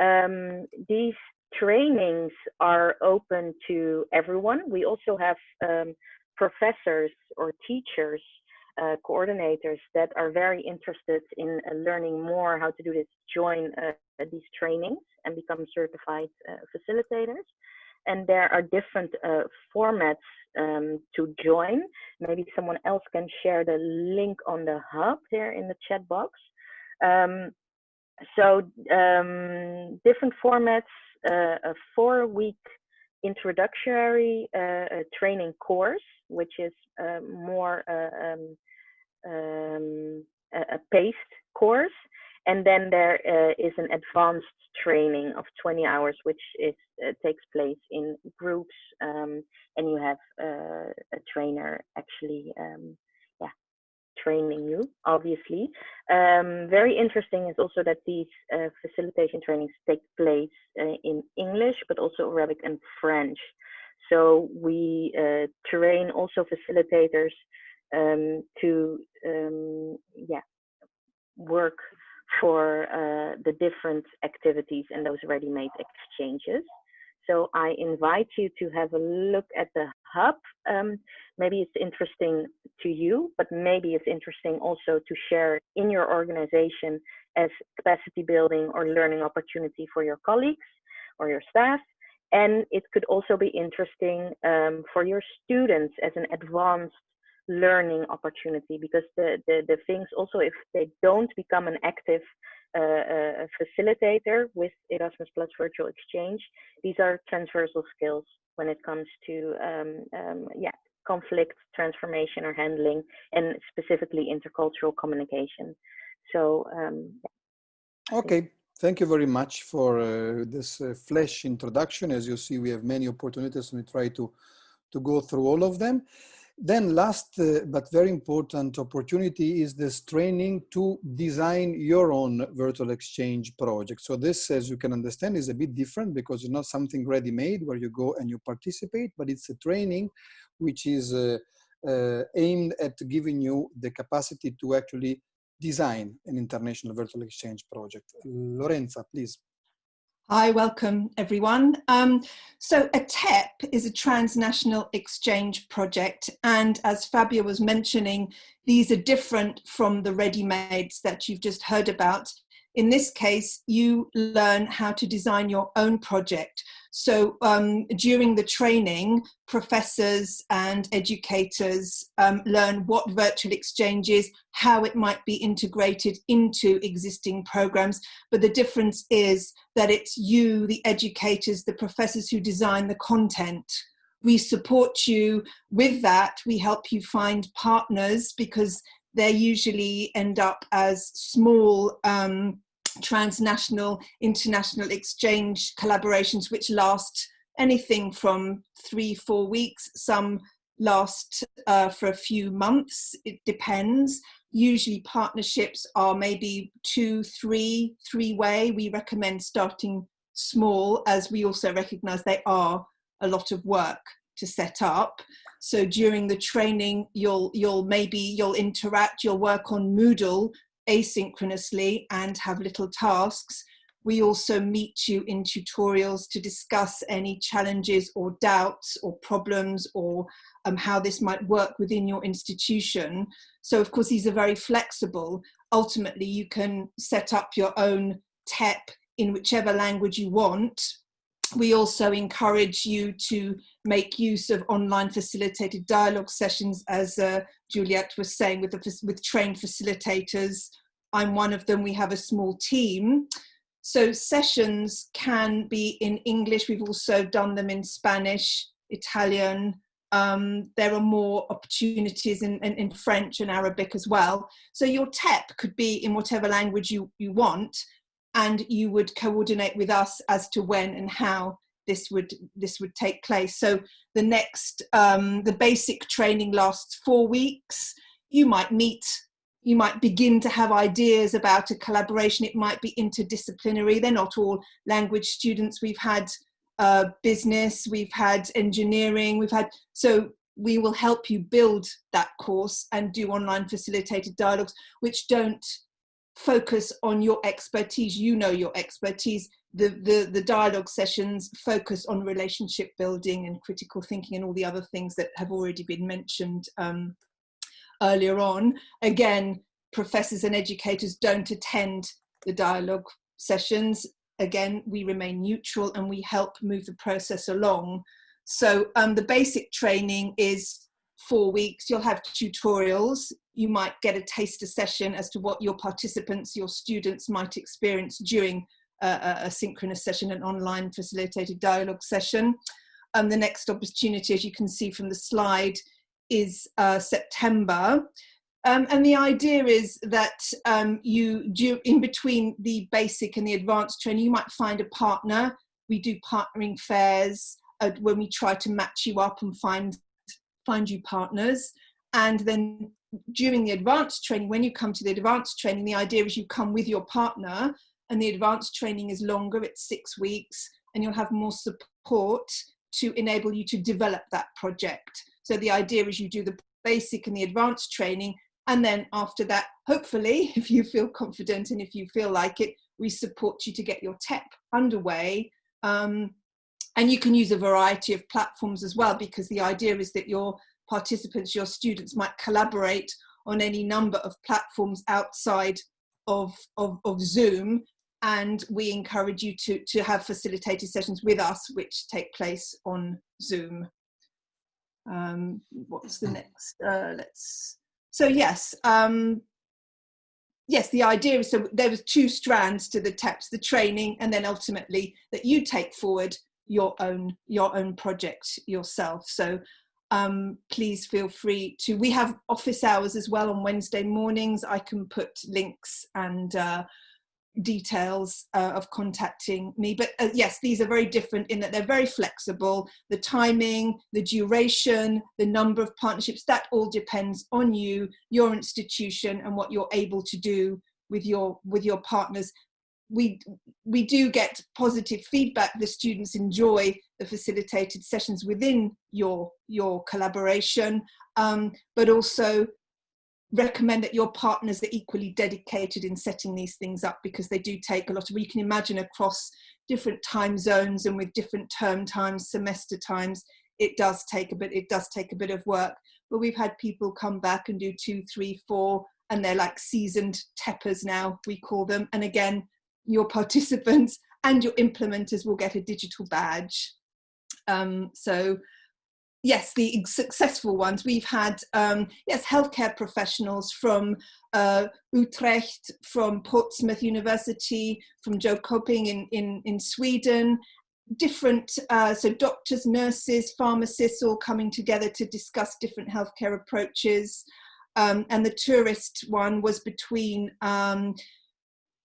Um, these trainings are open to everyone. We also have um, professors or teachers, uh, coordinators that are very interested in uh, learning more how to do this, join uh, these trainings and become certified uh, facilitators. And there are different uh, formats um, to join. Maybe someone else can share the link on the hub here in the chat box. Um, so um, different formats, uh, a four-week introductory uh, training course, which is uh, more uh, um, um, a paced course, and then there uh, is an advanced training of 20 hours, which is uh, takes place in groups, um, and you have a trainer actually um, training you, obviously. Um, very interesting is also that these uh, facilitation trainings take place uh, in English, but also Arabic and French. So we uh, train also facilitators um, to, um, yeah, work for uh, the different activities and those ready-made exchanges. So I invite you to have a look at the hub. Um, maybe it's interesting to you, but maybe it's interesting also to share in your organization as capacity building or learning opportunity for your colleagues or your staff. And it could also be interesting um, for your students as an advanced learning opportunity because the, the, the things also if they don't become an active a facilitator with Erasmus Plus Virtual Exchange. These are transversal skills when it comes to um, um, yeah conflict transformation or handling, and specifically intercultural communication. So um, okay. Thank you very much for uh, this uh, flash introduction. As you see, we have many opportunities and we try to, to go through all of them. Then last uh, but very important opportunity is this training to design your own virtual exchange project. So this, as you can understand, is a bit different because it's not something ready-made where you go and you participate, but it's a training which is uh, uh, aimed at giving you the capacity to actually design an international virtual exchange project. Lorenza, please. Hi, welcome everyone. Um, so A TEP is a transnational exchange project and as Fabio was mentioning, these are different from the ready-mades that you've just heard about in this case, you learn how to design your own project. So um, during the training, professors and educators um, learn what virtual exchange is, how it might be integrated into existing programs. But the difference is that it's you, the educators, the professors who design the content. We support you with that. We help you find partners because they usually end up as small um, transnational, international exchange collaborations which last anything from three, four weeks, some last uh, for a few months, it depends. Usually partnerships are maybe two, three, three way. We recommend starting small as we also recognize they are a lot of work to set up. So during the training, you'll, you'll maybe, you'll interact, you'll work on Moodle asynchronously and have little tasks. We also meet you in tutorials to discuss any challenges or doubts or problems or um, how this might work within your institution. So of course, these are very flexible. Ultimately, you can set up your own TEP in whichever language you want. We also encourage you to make use of online facilitated dialogue sessions as uh, Juliet was saying with, the, with trained facilitators. I'm one of them, we have a small team. So sessions can be in English, we've also done them in Spanish, Italian, um, there are more opportunities in, in, in, French and Arabic as well. So your TEP could be in whatever language you, you want, and you would coordinate with us as to when and how this would this would take place. So the next um, the basic training lasts four weeks. You might meet, you might begin to have ideas about a collaboration. It might be interdisciplinary. They're not all language students. We've had uh, business, we've had engineering, we've had so we will help you build that course and do online facilitated dialogues which don't focus on your expertise you know your expertise the, the, the dialogue sessions focus on relationship building and critical thinking and all the other things that have already been mentioned um, earlier on. Again, professors and educators don't attend the dialogue sessions. Again, we remain neutral and we help move the process along. So um, the basic training is four weeks. You'll have tutorials. You might get a taster session as to what your participants, your students might experience during a, a synchronous session, an online facilitated dialogue session. Um, the next opportunity, as you can see from the slide, is uh, September. Um, and the idea is that um, you do in between the basic and the advanced training, you might find a partner. We do partnering fairs uh, when we try to match you up and find find you partners. And then during the advanced training, when you come to the advanced training, the idea is you come with your partner and the advanced training is longer, it's six weeks, and you'll have more support to enable you to develop that project. So the idea is you do the basic and the advanced training, and then after that, hopefully, if you feel confident and if you feel like it, we support you to get your TEP underway. Um, and you can use a variety of platforms as well, because the idea is that your participants, your students might collaborate on any number of platforms outside of, of, of Zoom and we encourage you to, to have facilitated sessions with us, which take place on Zoom. Um, what's the next? Uh, let's. So yes, um, yes. The idea is so there was two strands to the TEPS: the training, and then ultimately that you take forward your own your own project yourself. So um, please feel free to. We have office hours as well on Wednesday mornings. I can put links and. Uh, details uh, of contacting me but uh, yes these are very different in that they're very flexible. The timing the duration the number of partnerships that all depends on you your institution and what you're able to do with your with your partners. We we do get positive feedback. The students enjoy the facilitated sessions within your your collaboration um, but also recommend that your partners are equally dedicated in setting these things up because they do take a lot of, you can imagine across different time zones and with different term times, semester times, it does take a bit, it does take a bit of work. But we've had people come back and do two, three, four and they're like seasoned teppers now, we call them. And again, your participants and your implementers will get a digital badge. Um, so yes, the successful ones, we've had, um, yes, healthcare professionals from uh, Utrecht, from Portsmouth University, from Jönköping in, in, in Sweden, different, uh, so doctors, nurses, pharmacists all coming together to discuss different healthcare approaches. Um, and the tourist one was between, um,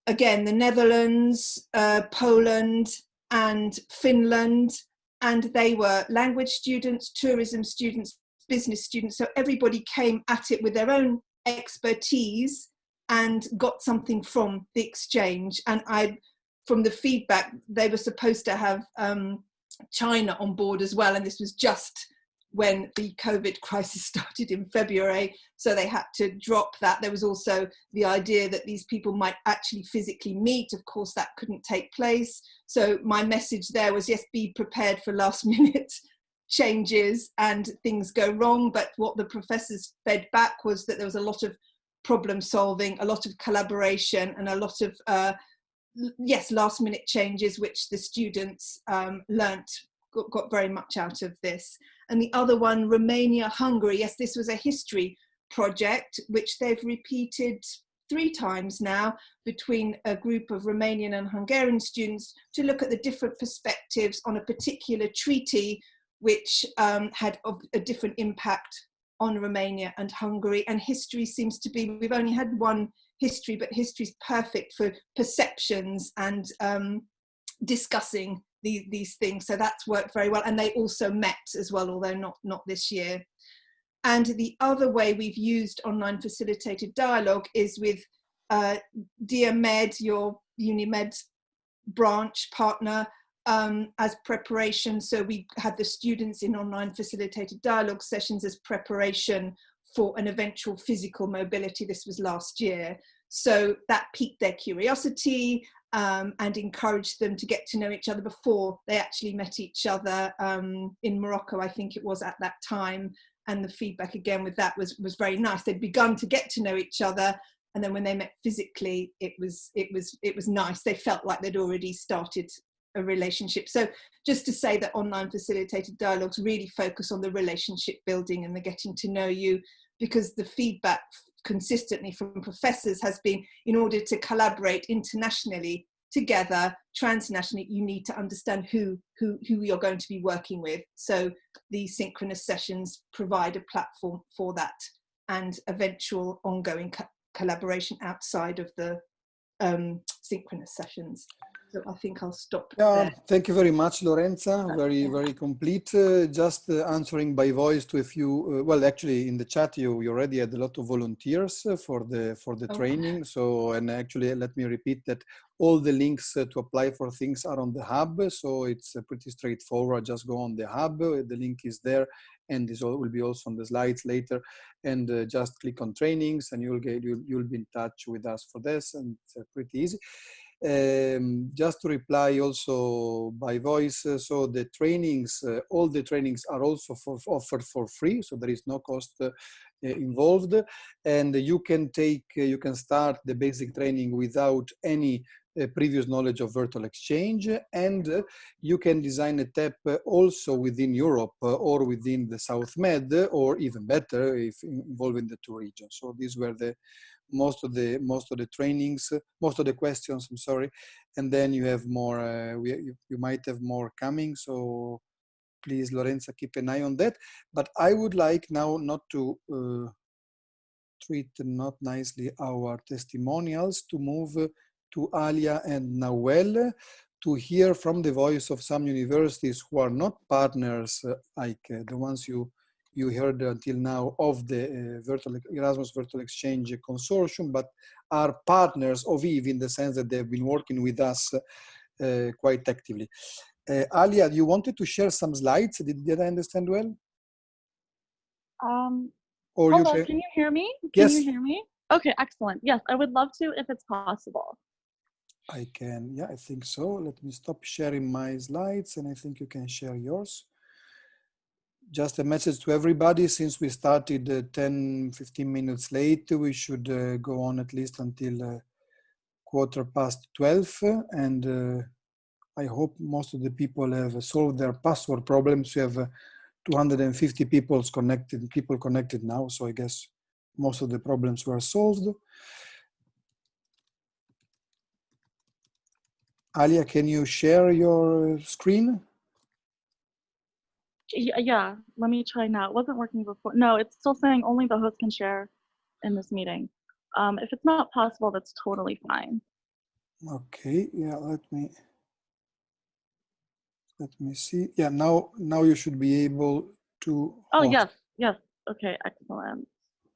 again, the Netherlands, uh, Poland, and Finland. And they were language students, tourism students, business students. So everybody came at it with their own expertise and got something from the exchange. And I from the feedback, they were supposed to have um, China on board as well, and this was just when the COVID crisis started in February, so they had to drop that. There was also the idea that these people might actually physically meet. Of course, that couldn't take place. So my message there was, yes, be prepared for last minute changes and things go wrong. But what the professors fed back was that there was a lot of problem solving, a lot of collaboration and a lot of uh, yes, last minute changes, which the students um, learnt, got, got very much out of this. And the other one, Romania, Hungary. Yes, this was a history project, which they've repeated three times now between a group of Romanian and Hungarian students to look at the different perspectives on a particular treaty which um, had a different impact on Romania and Hungary. And history seems to be, we've only had one history, but history is perfect for perceptions and um, discussing the, these things. So that's worked very well. And they also met as well, although not, not this year. And the other way we've used online facilitated dialogue is with uh, Dear Med, your UniMed branch partner, um, as preparation. So we had the students in online facilitated dialogue sessions as preparation for an eventual physical mobility. This was last year. So that piqued their curiosity um, and encouraged them to get to know each other before they actually met each other um, in Morocco, I think it was at that time. And the feedback again with that was, was very nice. They'd begun to get to know each other. And then when they met physically, it was, it was, it was nice. They felt like they'd already started a relationship. So just to say that online facilitated dialogues really focus on the relationship building and the getting to know you because the feedback consistently from professors has been in order to collaborate internationally together transnationally you need to understand who who who you're going to be working with. So the synchronous sessions provide a platform for that and eventual ongoing co collaboration outside of the um, synchronous sessions so I think I'll stop yeah, there. Thank you very much, Lorenza. Very, very complete. Uh, just uh, answering by voice to a few, uh, well, actually in the chat, you, you already had a lot of volunteers uh, for the, for the training. So, and actually, let me repeat that all the links uh, to apply for things are on the hub. So it's uh, pretty straightforward. Just go on the hub. The link is there and this will be also on the slides later and uh, just click on trainings and you'll get you'll, you'll be in touch with us for this and it's uh, pretty easy um, just to reply also by voice, uh, so the trainings, uh, all the trainings are also for, offered for free, so there is no cost uh, involved. And you can take, uh, you can start the basic training without any uh, previous knowledge of virtual exchange and uh, you can design a TEP also within Europe or within the South Med or even better if involving the two regions. So these were the most of the most of the trainings, most of the questions. I'm sorry, and then you have more. Uh, we, you, you might have more coming. So please, Lorenza, keep an eye on that. But I would like now not to uh, treat not nicely our testimonials to move to Alia and Nawel to hear from the voice of some universities who are not partners uh, like uh, the ones you you heard until now of the uh, virtual, Erasmus Virtual Exchange Consortium, but are partners of EVE in the sense that they've been working with us uh, quite actively. Uh, Alia, you wanted to share some slides. Did, did I understand well? Um, or you on, can you hear me? Can yes. you hear me? Okay, excellent. Yes, I would love to if it's possible. I can, yeah, I think so. Let me stop sharing my slides and I think you can share yours just a message to everybody, since we started uh, 10, 15 minutes late, we should uh, go on at least until uh, quarter past 12. And uh, I hope most of the people have solved their password problems. We have uh, 250 people connected, people connected now, so I guess most of the problems were solved. Alia, can you share your screen? Yeah, let me try now. It wasn't working before. No, it's still saying only the host can share in this meeting. Um, if it's not possible, that's totally fine. Okay, yeah, let me let me see. Yeah, now now you should be able to. Oh, host. yes, yes. Okay, excellent.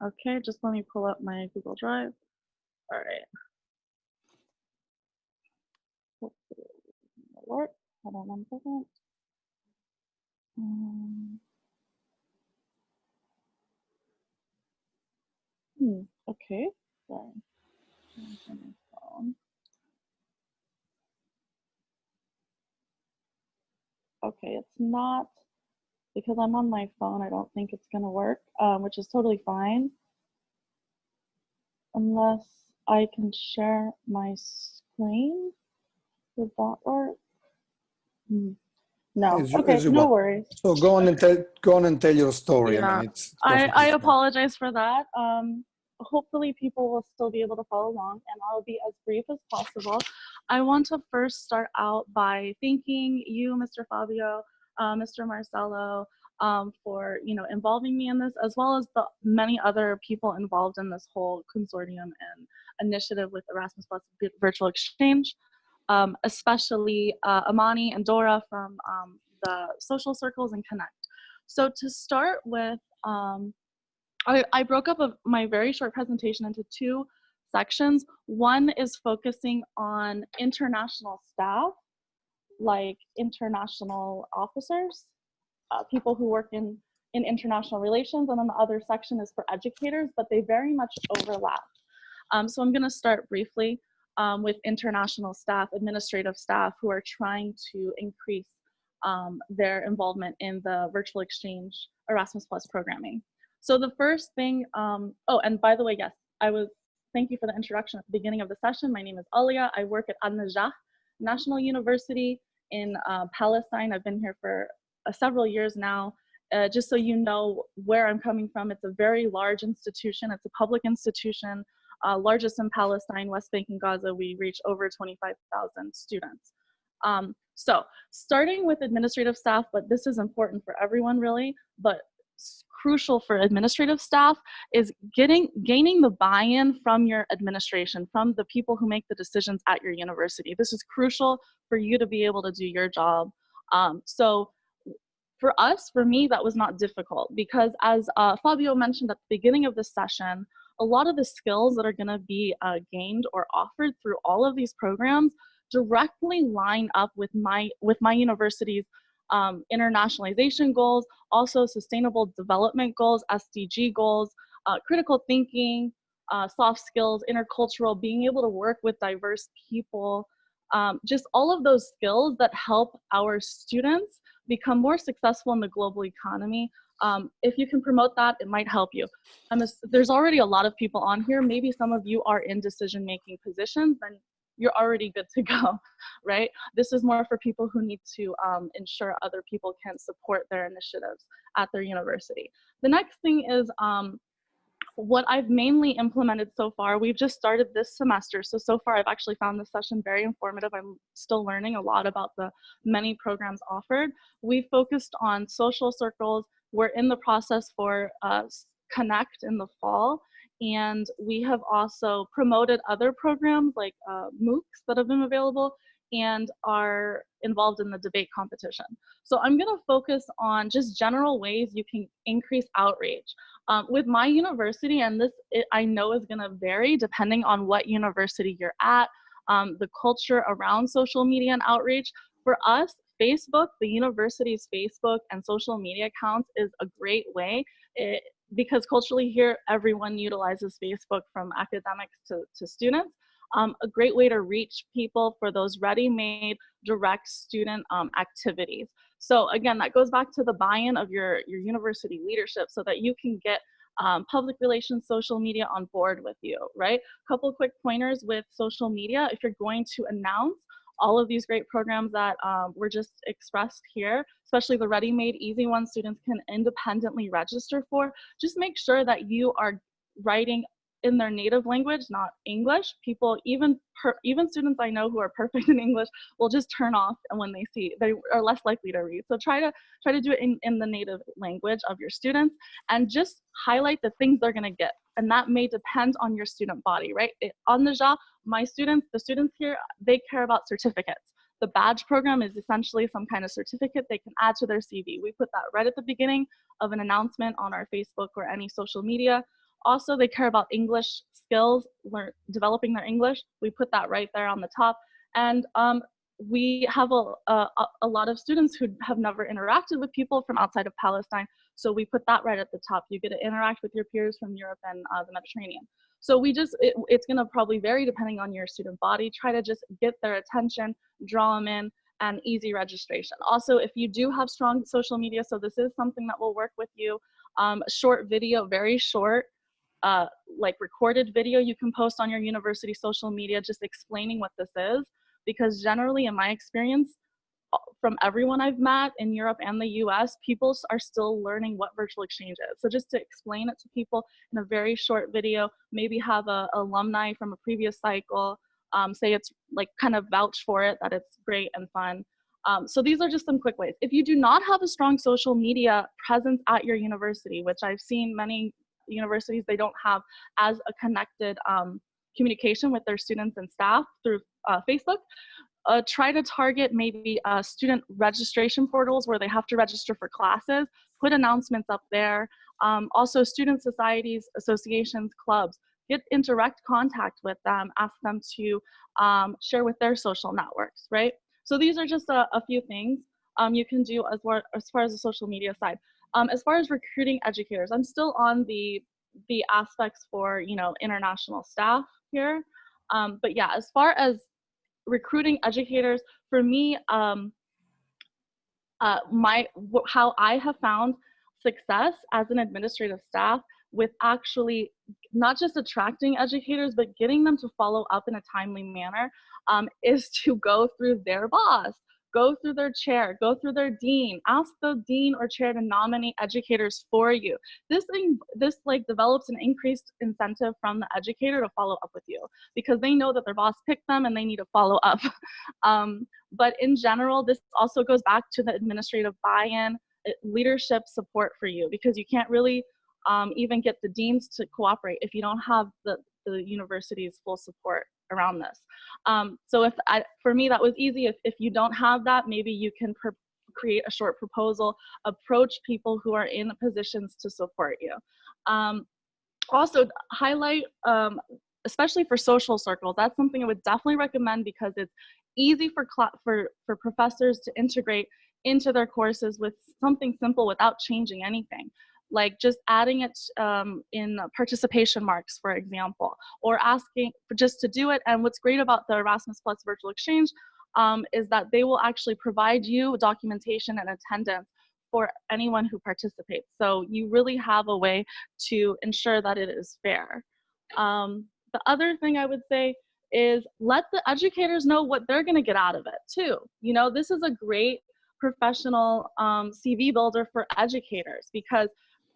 Okay, just let me pull up my Google Drive. All right. Work. Hold on one second. Um, hmm, okay, sorry. Okay, it's not because I'm on my phone. I don't think it's gonna work, um, which is totally fine. Unless I can share my screen. Would that work? Hmm. No. As okay, as no want. worries. So go on and tell go on and tell your story. I mean, it's. I, I apologize for that. Um, hopefully people will still be able to follow along and I'll be as brief as possible. I want to first start out by thanking you, Mr. Fabio, uh, Mr. Marcelo, um, for you know involving me in this, as well as the many other people involved in this whole consortium and initiative with Erasmus Plus Virtual Exchange, um, especially uh, Amani and Dora from um, the Social Circles and Connect. So to start with, um, I, I broke up a, my very short presentation into two sections. One is focusing on international staff, like international officers, uh, people who work in, in international relations, and then the other section is for educators, but they very much overlap. Um, so I'm gonna start briefly um, with international staff, administrative staff who are trying to increase um, their involvement in the virtual exchange Erasmus Plus programming. So the first thing, um, oh, and by the way, yes, I was, thank you for the introduction at the beginning of the session. My name is Alia. I work at An-Najah National University in uh, Palestine. I've been here for uh, several years now. Uh, just so you know where I'm coming from, it's a very large institution. It's a public institution, uh, largest in Palestine, West Bank and Gaza. We reach over 25,000 students. Um, so starting with administrative staff, but this is important for everyone really, but crucial for administrative staff is getting gaining the buy-in from your administration, from the people who make the decisions at your university. This is crucial for you to be able to do your job. Um, so for us, for me, that was not difficult because as uh, Fabio mentioned at the beginning of this session, a lot of the skills that are gonna be uh, gained or offered through all of these programs directly line up with my, with my university's um, internationalization goals, also sustainable development goals, SDG goals, uh, critical thinking, uh, soft skills, intercultural, being able to work with diverse people, um, just all of those skills that help our students become more successful in the global economy. Um, if you can promote that, it might help you. Ass- there's already a lot of people on here. Maybe some of you are in decision-making positions, then you're already good to go, right? This is more for people who need to um, ensure other people can support their initiatives at their university. The next thing is um, what I've mainly implemented so far, we've just started this semester. So, so far I've actually found this session very informative. I'm still learning a lot about the many programs offered. We focused on social circles. We're in the process for uh, Connect in the fall. And we have also promoted other programs like uh, MOOCs that have been available and are involved in the debate competition. So I'm gonna focus on just general ways you can increase outreach. Um, with my university, and this it, I know is gonna vary depending on what university you're at, um, the culture around social media and outreach. For us, Facebook, the university's Facebook and social media accounts is a great way. It, because culturally here, everyone utilizes Facebook from academics to, to students. um, a great way to reach people for those ready-made direct student um, activities. So again, that goes back to the buy-in of your, your university leadership so that you can get um, public relations, social media on board with you, right? Couple quick pointers with social media. If you're going to announce all of these great programs that um, were just expressed here, especially the ready-made easy ones students can independently register for, just make sure that you are writing in their native language, not English. People, even per, even students I know who are perfect in English, will just turn off and when they see they are less likely to read. So try to try to do it in, in the native language of your students and just highlight the things they're gonna get. And that may depend on your student body, right? It, on the job, my students, the students here, they care about certificates. The badge program is essentially some kind of certificate they can add to their CV. We put that right at the beginning of an announcement on our Facebook or any social media also, they care about English skills, learn, developing their English. We put that right there on the top. And um, we have a, a, a, lot of students who have never interacted with people from outside of Palestine. So we put that right at the top. You get to interact with your peers from Europe and uh, the Mediterranean. So we just, it, it's gonna probably vary depending on your student body. Try to just get their attention, draw them in, and easy registration. Also, if you do have strong social media, so this is something that will work with you, um, short video, very short, uh, like recorded video you can post on your university social media just explaining what this is because generally in my experience from everyone I've met in Europe and the US, people are still learning what virtual exchange is. So just to explain it to people in a very short video, maybe have a alumni from a previous cycle, um, say it's like kind of vouch for it, that it's great and fun. Um, so these are just some quick ways. If you do not have a strong social media presence at your university, which I've seen many universities, they don't have as a connected um, communication with their students and staff through uh, Facebook. Uh, try to target maybe uh, student registration portals where they have to register for classes, put announcements up there. Um, also student societies, associations, clubs, get in direct contact with them, ask them to um, share with their social networks, right? So these are just a, a few things um, you can do as, as far as the social media side. Um, as far as recruiting educators, I'm still on the the aspects for you know international staff here. Um, but yeah, as far as recruiting educators, for me, um, uh, my how I have found success as an administrative staff with actually not just attracting educators, but getting them to follow up in a timely manner um, is to go through their boss go through their chair, go through their dean, ask the dean or chair to nominate educators for you. This thing, this like develops an increased incentive from the educator to follow up with you because they know that their boss picked them and they need to follow up. um, but in general, this also goes back to the administrative buy-in, uh, leadership support for you because you can't really um, even get the deans to cooperate if you don't have the, the university's full support around this. Um, so if I, for me that was easy. If, if you don't have that, maybe you can create a short proposal, approach people who are in positions to support you. Um, also highlight, um, especially for social circles, that's something I would definitely recommend because it's easy for, for, for professors to integrate into their courses with something simple without changing anything like just adding it um, in participation marks, for example, or asking for just to do it. And what's great about the Erasmus Plus Virtual Exchange um, is that they will actually provide you documentation and attendance for anyone who participates. So you really have a way to ensure that it is fair. Um, the other thing I would say is let the educators know what they're gonna get out of it too. You know, this is a great professional um, CV builder for educators because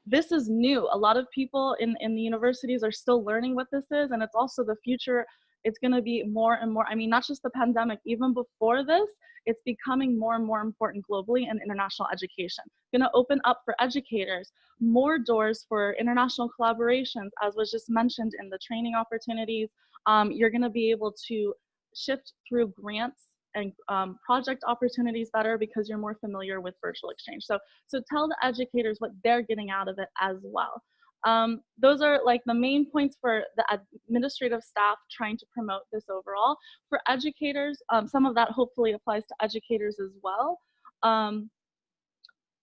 this is new. A lot of people in, in the universities are still learning what this is, and it's also the future. It's going to be more and more. I mean, not just the pandemic, even before this, it's becoming more and more important globally in international education. Going to open up for educators more doors for international collaborations, as was just mentioned in the training opportunities. Um, you're going to be able to shift through grants and um, project opportunities better because you're more familiar with virtual exchange. So, so tell the educators what they're getting out of it as well. Um, those are like the main points for the administrative staff trying to promote this overall. For educators, um, some of that hopefully applies to educators as well. Um,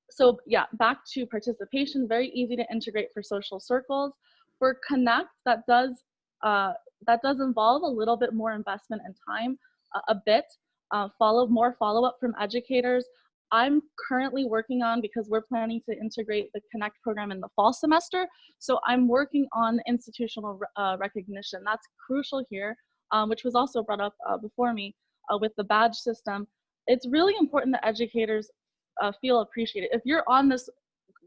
so yeah, back to participation, very easy to integrate for social circles. For Connect, that does uh, that does involve a little bit more investment and time, uh, a bit. Uh, follow more follow up from educators. I'm currently working on because we're planning to integrate the Connect program in the fall semester. So I'm working on institutional uh, recognition. That's crucial here, um, which was also brought up uh, before me uh, with the badge system. It's really important that educators uh, feel appreciated. If you're on this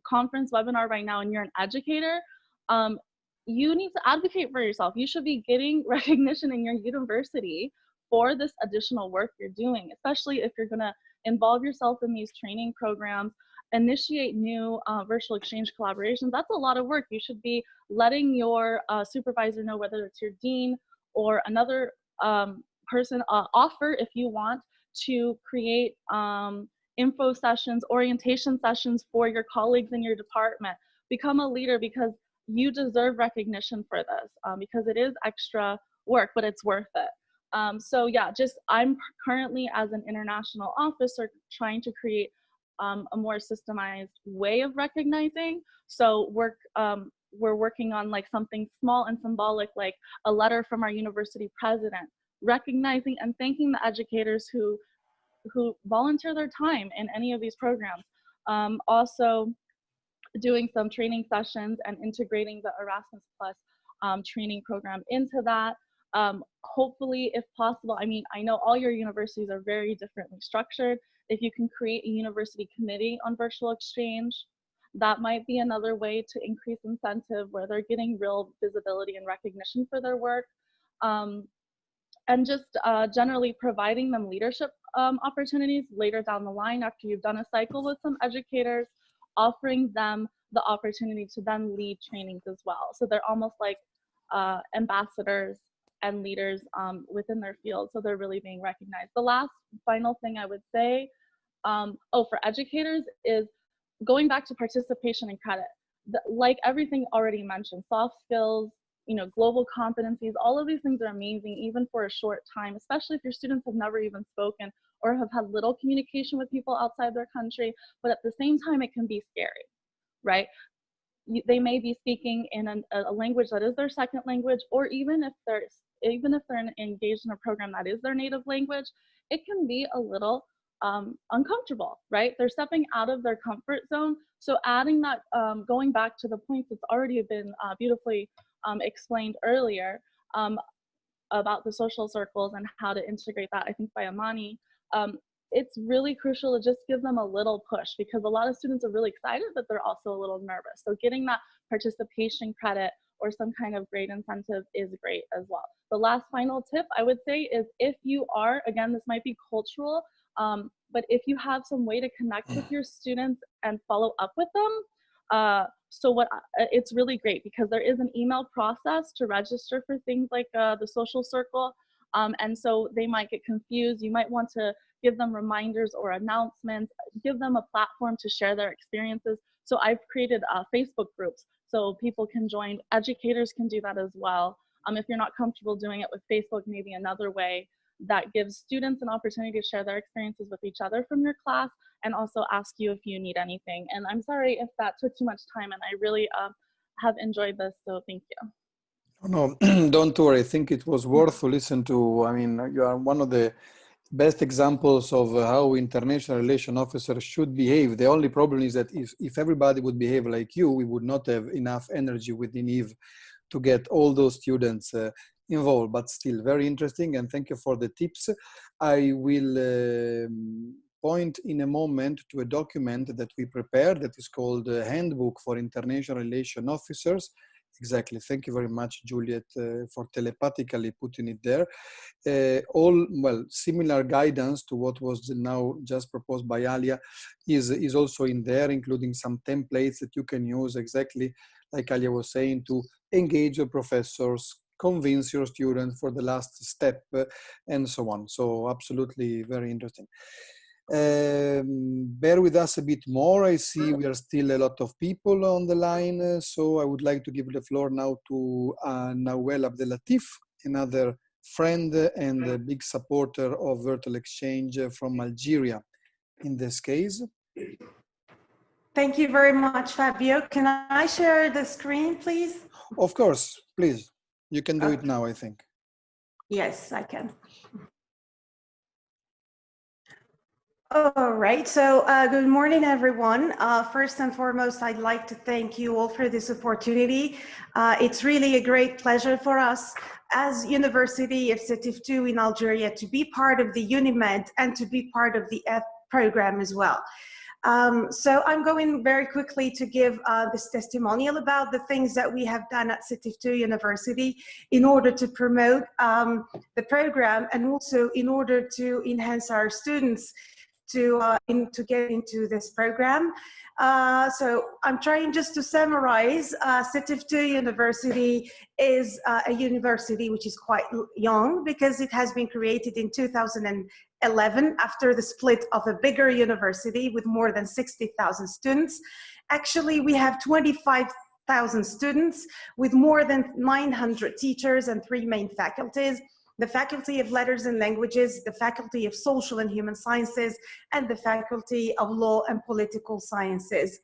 conference webinar right now and you're an educator, um, you need to advocate for yourself. You should be getting recognition in your university for this additional work you're doing, especially if you're gonna involve yourself in these training programs, initiate new uh, virtual exchange collaborations. That's a lot of work. You should be letting your uh, supervisor know whether it's your dean or another um, person uh, offer if you want to create um, info sessions, orientation sessions for your colleagues in your department. Become a leader because you deserve recognition for this um, because it is extra work, but it's worth it. Um, so yeah, just I'm currently as an international officer trying to create um, a more systemized way of recognizing. So work, um, we're working on like something small and symbolic, like a letter from our university president, recognizing and thanking the educators who who volunteer their time in any of these programs. Um, also doing some training sessions and integrating the Erasmus Plus um, training program into that um, hopefully, if possible, I mean, I know all your universities are very differently structured. If you can create a university committee on virtual exchange, that might be another way to increase incentive where they're getting real visibility and recognition for their work. Um, and just uh, generally providing them leadership um, opportunities later down the line after you've done a cycle with some educators, offering them the opportunity to then lead trainings as well. So they're almost like uh, ambassadors and leaders um, within their field. So they're really being recognized. The last final thing I would say, um, oh, for educators is going back to participation and credit. The, like everything already mentioned, soft skills, you know, global competencies, all of these things are amazing, even for a short time, especially if your students have never even spoken or have had little communication with people outside their country. But at the same time, it can be scary, right? they may be speaking in an, a language that is their second language, or even if they're even if they're engaged in a program that is their native language, it can be a little um, uncomfortable, right? They're stepping out of their comfort zone. So adding that, um, going back to the points that's already been uh, beautifully um, explained earlier um, about the social circles and how to integrate that, I think by Amani, um, it's really crucial to just give them a little push because a lot of students are really excited, but they're also a little nervous. So getting that participation credit or some kind of grade incentive is great as well. The last final tip I would say is if you are, again, this might be cultural, um, but if you have some way to connect with your students and follow up with them, uh, so what uh, it's really great because there is an email process to register for things like uh, the social circle. Um, and so they might get confused. You might want to give them reminders or announcements, give them a platform to share their experiences. So I've created uh, Facebook groups so people can join, educators can do that as well. Um, if you're not comfortable doing it with Facebook, maybe another way that gives students an opportunity to share their experiences with each other from your class and also ask you if you need anything. And I'm sorry if that took too much time and I really uh, have enjoyed this, so thank you. Oh, no, don't worry. I think it was worth to listen to. I mean, you are one of the best examples of how international relation officers should behave. The only problem is that if, if everybody would behave like you, we would not have enough energy within EVE to get all those students uh, involved, but still very interesting. And thank you for the tips. I will um, point in a moment to a document that we prepared that is called Handbook for International Relation Officers Exactly. Thank you very much, Juliet, uh, for telepathically putting it there. Uh, all, well, similar guidance to what was now just proposed by Alia is, is also in there, including some templates that you can use exactly like Alia was saying to engage your professors, convince your students for the last step uh, and so on. So absolutely very interesting. Um, bear with us a bit more. I see we are still a lot of people on the line, uh, so I would like to give the floor now to uh, Nawel Abdelatif, another friend and a big supporter of Virtual Exchange from Algeria in this case. Thank you very much, Fabio. Can I share the screen, please? Of course, please. You can do it now, I think. Yes, I can. All right, so uh, good morning, everyone. Uh, first and foremost, I'd like to thank you all for this opportunity. Uh, it's really a great pleasure for us as University of Sétif II in Algeria to be part of the UNIMED and to be part of the F program as well. Um, so I'm going very quickly to give uh, this testimonial about the things that we have done at Sétif II University in order to promote um, the program and also in order to enhance our students to, uh, in, to get into this program. Uh, so I'm trying just to summarize, uh, Sétif II University is uh, a university which is quite young because it has been created in 2011 after the split of a bigger university with more than 60,000 students. Actually, we have 25,000 students with more than 900 teachers and three main faculties the Faculty of Letters and Languages, the Faculty of Social and Human Sciences, and the Faculty of Law and Political Sciences.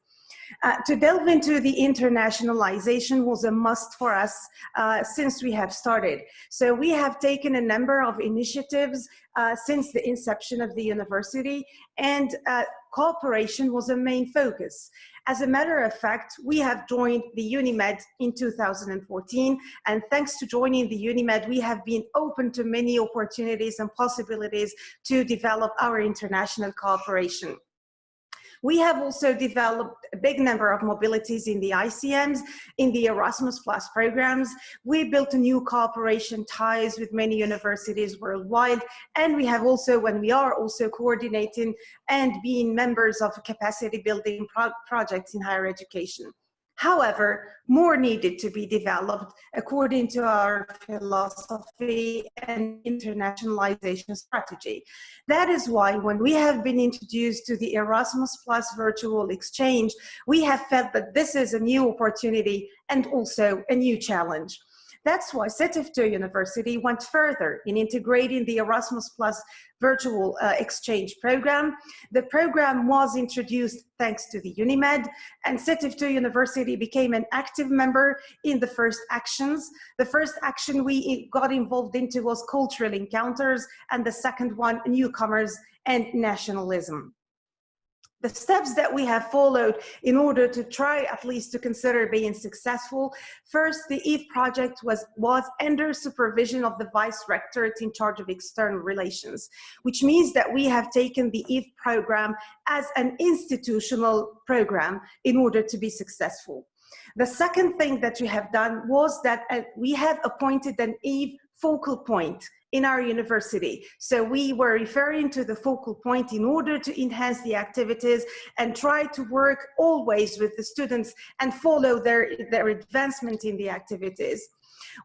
Uh, to delve into the internationalization was a must for us uh, since we have started. So we have taken a number of initiatives uh, since the inception of the university and uh, cooperation was a main focus. As a matter of fact, we have joined the UNIMED in 2014, and thanks to joining the UNIMED, we have been open to many opportunities and possibilities to develop our international cooperation. We have also developed a big number of mobilities in the ICMs, in the Erasmus Plus programs. We built new cooperation ties with many universities worldwide. And we have also, when we are also coordinating and being members of capacity building pro projects in higher education. However, more needed to be developed according to our philosophy and internationalization strategy. That is why when we have been introduced to the Erasmus Plus virtual exchange, we have felt that this is a new opportunity and also a new challenge. That's why II University went further in integrating the Erasmus Plus virtual uh, exchange program. The program was introduced thanks to the UNIMED and II University became an active member in the first actions. The first action we got involved into was cultural encounters and the second one, newcomers and nationalism the steps that we have followed in order to try at least to consider being successful. First, the EVE project was, was under supervision of the Vice Rectorate in charge of external relations, which means that we have taken the EVE program as an institutional program in order to be successful. The second thing that we have done was that uh, we have appointed an EVE focal point in our university. So we were referring to the focal point in order to enhance the activities and try to work always with the students and follow their, their advancement in the activities.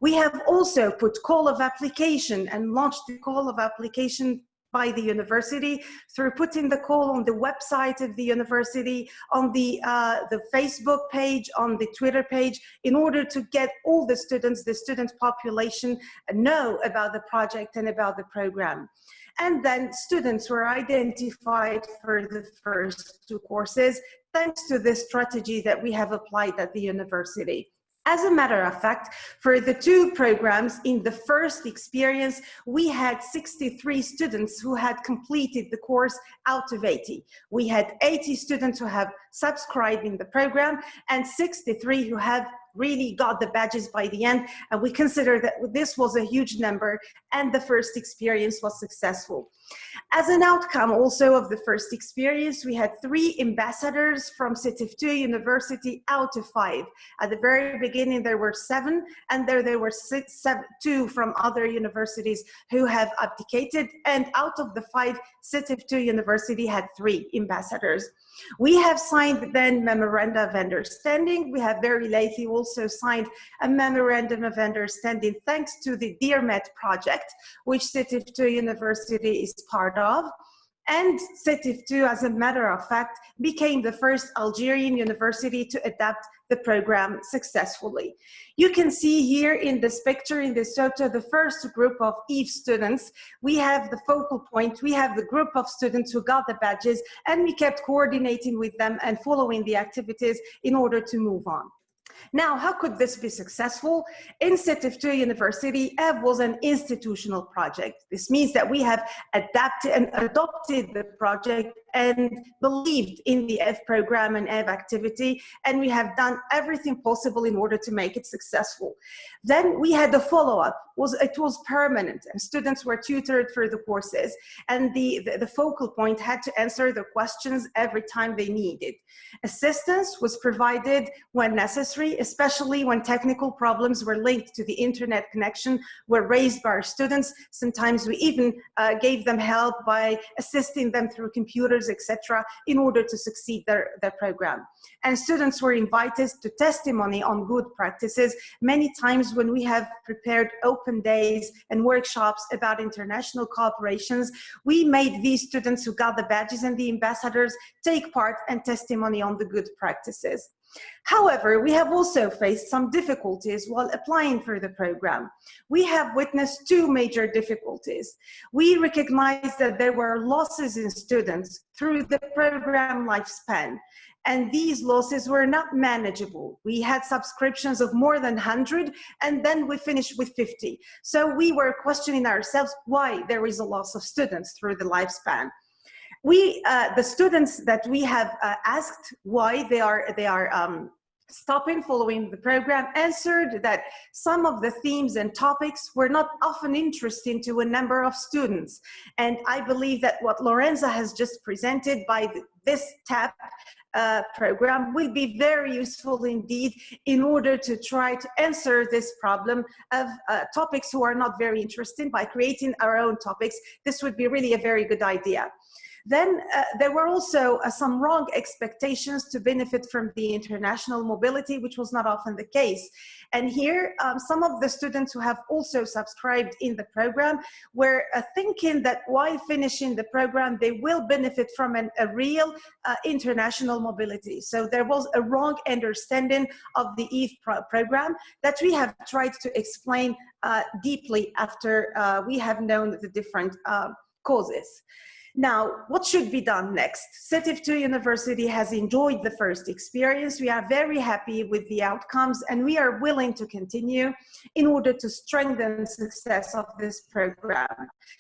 We have also put call of application and launched the call of application by the university through putting the call on the website of the university, on the, uh, the Facebook page, on the Twitter page, in order to get all the students, the student population know about the project and about the program. And then students were identified for the first two courses, thanks to this strategy that we have applied at the university. As a matter of fact, for the two programs in the first experience, we had 63 students who had completed the course out of 80. We had 80 students who have subscribed in the program and 63 who have really got the badges by the end. And we consider that this was a huge number and the first experience was successful. As an outcome also of the first experience, we had three ambassadors from Sétif II University out of five. At the very beginning, there were seven, and there there were six, seven, two from other universities who have abdicated, and out of the five, Sétif II University had three ambassadors. We have signed then memoranda of understanding. We have very lately also signed a memorandum of understanding thanks to the DEARMET project, which Sétif II University is part of. And Sétif II, as a matter of fact, became the first Algerian university to adapt the program successfully. You can see here in this picture, in this photo, the first group of EVE students. We have the focal point, we have the group of students who got the badges, and we kept coordinating with them and following the activities in order to move on. Now, how could this be successful? In Sétif University, EV was an institutional project. This means that we have adapted and adopted the project and believed in the EV program and EV activity, and we have done everything possible in order to make it successful. Then we had the follow-up, was it was permanent, and students were tutored for the courses, and the, the, the focal point had to answer the questions every time they needed. Assistance was provided when necessary, especially when technical problems were linked to the internet connection were raised by our students. Sometimes we even uh, gave them help by assisting them through etc., in order to succeed their, their program. And students were invited to testimony on good practices. Many times when we have prepared open days and workshops about international cooperations, we made these students who got the badges and the ambassadors take part and testimony on the good practices. However, we have also faced some difficulties while applying for the program. We have witnessed two major difficulties. We recognize that there were losses in students through the program lifespan, and these losses were not manageable. We had subscriptions of more than 100, and then we finished with 50. So we were questioning ourselves why there is a loss of students through the lifespan we uh, the students that we have uh, asked why they are they are um, stopping following the program answered that some of the themes and topics were not often interesting to a number of students and i believe that what lorenza has just presented by this TEP uh, program will be very useful indeed in order to try to answer this problem of uh, topics who are not very interesting by creating our own topics. This would be really a very good idea. Then uh, there were also uh, some wrong expectations to benefit from the international mobility, which was not often the case. And here, um, some of the students who have also subscribed in the program were uh, thinking that while finishing the program, they will benefit from an, a real uh, international mobility. So there was a wrong understanding of the EVE pro program that we have tried to explain uh, deeply after uh, we have known the different causes. Now, what should be done next? Sétif 2 University has enjoyed the first experience. We are very happy with the outcomes and we are willing to continue in order to strengthen success of this program.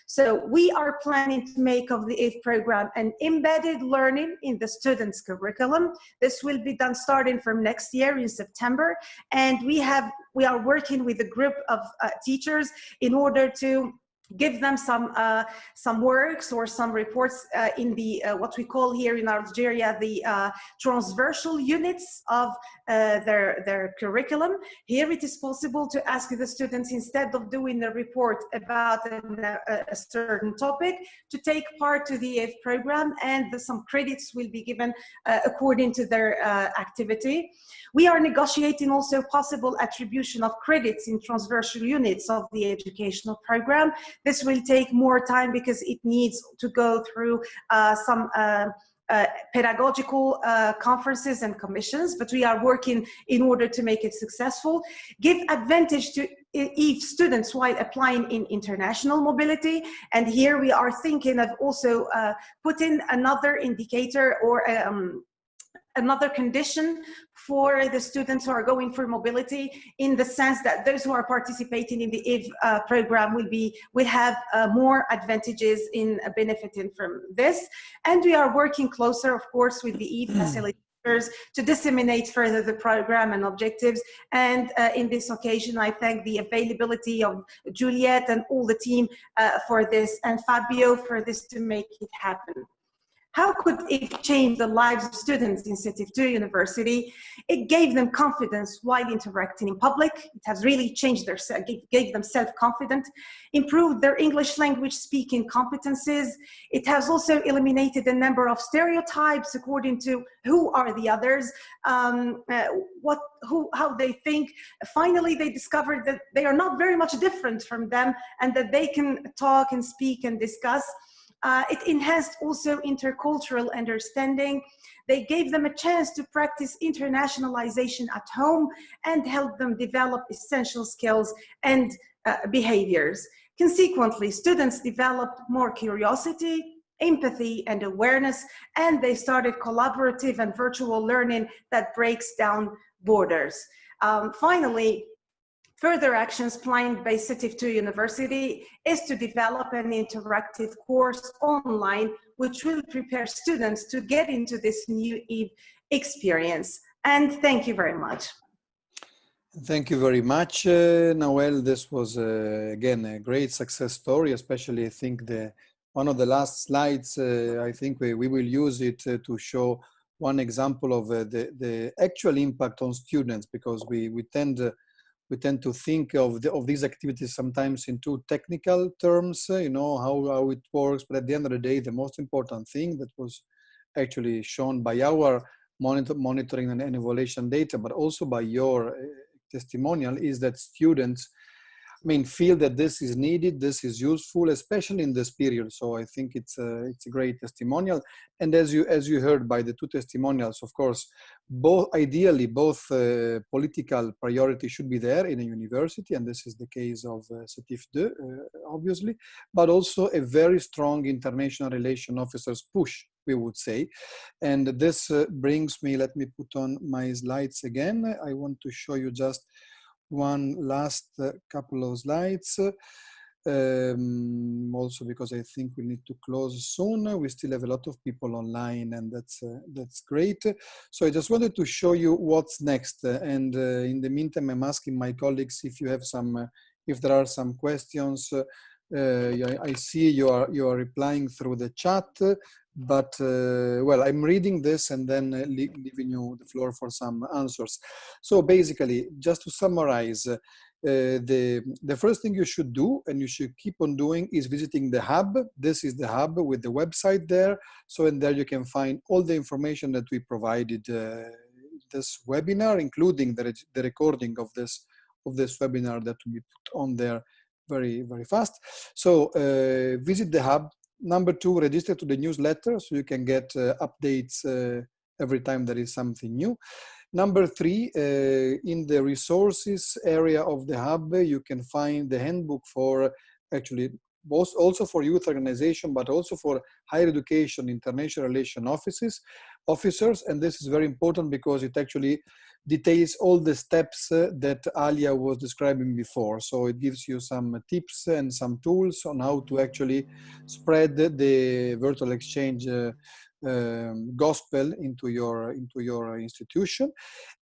So we are planning to make of the EVE program an embedded learning in the student's curriculum. This will be done starting from next year in September. And we have we are working with a group of uh, teachers in order to give them some uh, some works or some reports uh, in the uh, what we call here in Algeria the uh, transversal units of uh, their their curriculum. Here it is possible to ask the students instead of doing a report about an, a, a, certain topic to take part to the EVE program and the, some credits will be given uh, according to their activity. We are negotiating also possible attribution of credits in transversal units of the educational program this will take more time because it needs to go through uh, some uh, uh, pedagogical uh, conferences and commissions, but we are working in order to make it successful. Give advantage to EVE students while applying in international mobility. And here we are thinking of also uh, putting another indicator or um, another condition for the students who are going for mobility in the sense that those who are participating in the EVE uh, program will be will have uh, more advantages in uh, benefiting from this and we are working closer of course with the EVE mm. facilitators to disseminate further the program and objectives and uh, in this occasion I thank the availability of Juliet and all the team uh, for this and Fabio for this to make it happen. How could it change the lives of students in Sétif 2 University? It gave them confidence while interacting in public. It has really changed their, gave them self-confidence, improved their English language speaking competencies. It has also eliminated a number of stereotypes according to who are the others, um, uh, what, who, how they think. Finally, they discovered that they are not very much different from them and that they can talk and speak and discuss. Uh, it enhanced also intercultural understanding. They gave them a chance to practice internationalization at home and helped them develop essential skills and uh, behaviors. Consequently, students developed more curiosity, empathy and awareness, and they started collaborative and virtual learning that breaks down borders. Um, finally, further actions planned by Sétif 2 University is to develop an interactive course online which will prepare students to get into this new experience. And thank you very much. Thank you very much, uh, Nawel. This was, uh, again, a great success story, especially I think the one of the last slides, uh, I think we, we will use it uh, to show one example of uh, the, the actual impact on students because we, we tend uh, we tend to think of, the, of these activities sometimes in two technical terms, uh, you know, how, how it works. But at the end of the day, the most important thing that was actually shown by our monitor, monitoring and evaluation data, but also by your uh, testimonial is that students I mean, feel that this is needed, this is useful, especially in this period. So I think it's a, it's a great testimonial. And as you, as you heard by the two testimonials, of course, both ideally, both uh, political priority should be there in a university, and this is the case of uh, 2, uh, obviously, but also a very strong international relation officers push we would say. And this uh, brings me, let me put on my slides again. I want to show you just one last uh, couple of slides. Um, also because I think we need to close soon. We still have a lot of people online and that's, uh, that's great. So I just wanted to show you what's next. and uh, in the meantime, I'm asking my colleagues if you have some, uh, if there are some questions. Uh, I see you are, you are replying through the chat but uh, well i'm reading this and then uh, leaving you the floor for some answers. So basically just to summarize uh, the the first thing you should do and you should keep on doing is visiting the hub. This is the hub with the website there. So in there you can find all the information that we provided uh, this webinar including the, the recording of this of this webinar that be put on there very very fast. So uh, visit the hub. Number two, register to the newsletter so you can get uh, updates uh, every time there is something new. Number three, uh, in the resources area of the hub, you can find the handbook for actually both also for youth organization, but also for higher education, international relation offices, officers. And this is very important because it actually details all the steps uh, that Alia was describing before. So it gives you some tips and some tools on how to actually spread the virtual exchange uh, um, gospel into your into your institution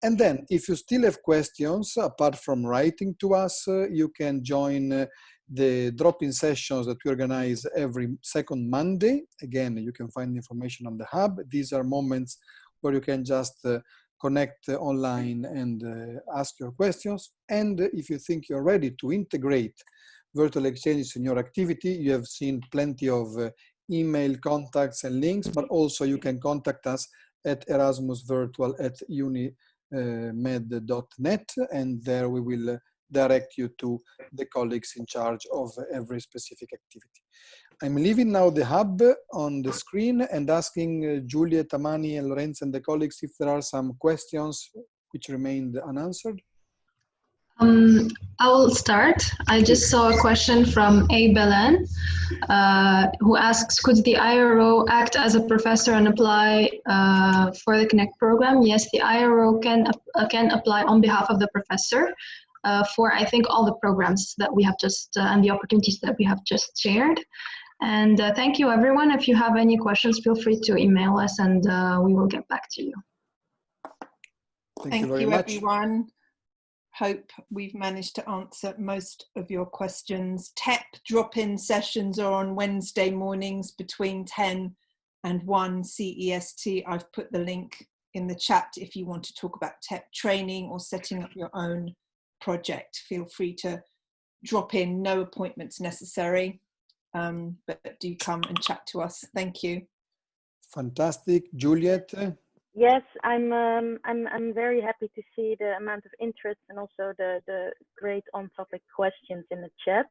and then if you still have questions apart from writing to us uh, you can join uh, the drop-in sessions that we organize every second monday again you can find information on the hub these are moments where you can just uh, connect online and uh, ask your questions. And if you think you're ready to integrate virtual exchanges in your activity, you have seen plenty of uh, email contacts and links, but also you can contact us at erasmusvirtual at unimed.net and there we will uh, direct you to the colleagues in charge of every specific activity. I'm leaving now the hub on the screen and asking uh, Juliet, Amani, and Lorenzo and the colleagues if there are some questions which remained unanswered. Um, I will start. I just saw a question from A. Belen, uh, who asks, could the IRO act as a professor and apply uh, for the Connect program? Yes, the IRO can, uh, can apply on behalf of the professor uh, for, I think, all the programs that we have just, uh, and the opportunities that we have just shared. And uh, thank you, everyone. If you have any questions, feel free to email us and uh, we will get back to you. Thank, Thank you, very you much. everyone. Hope we've managed to answer most of your questions. TEP drop-in sessions are on Wednesday mornings between 10 and 1 CEST. I've put the link in the chat if you want to talk about TEP training or setting up your own project. Feel free to drop in, no appointments necessary um, but do come and chat to us. Thank you. Fantastic. Juliet? Yes, I'm, um, I'm, I'm very happy to see the amount of interest and also the, the great on-topic questions in the chat.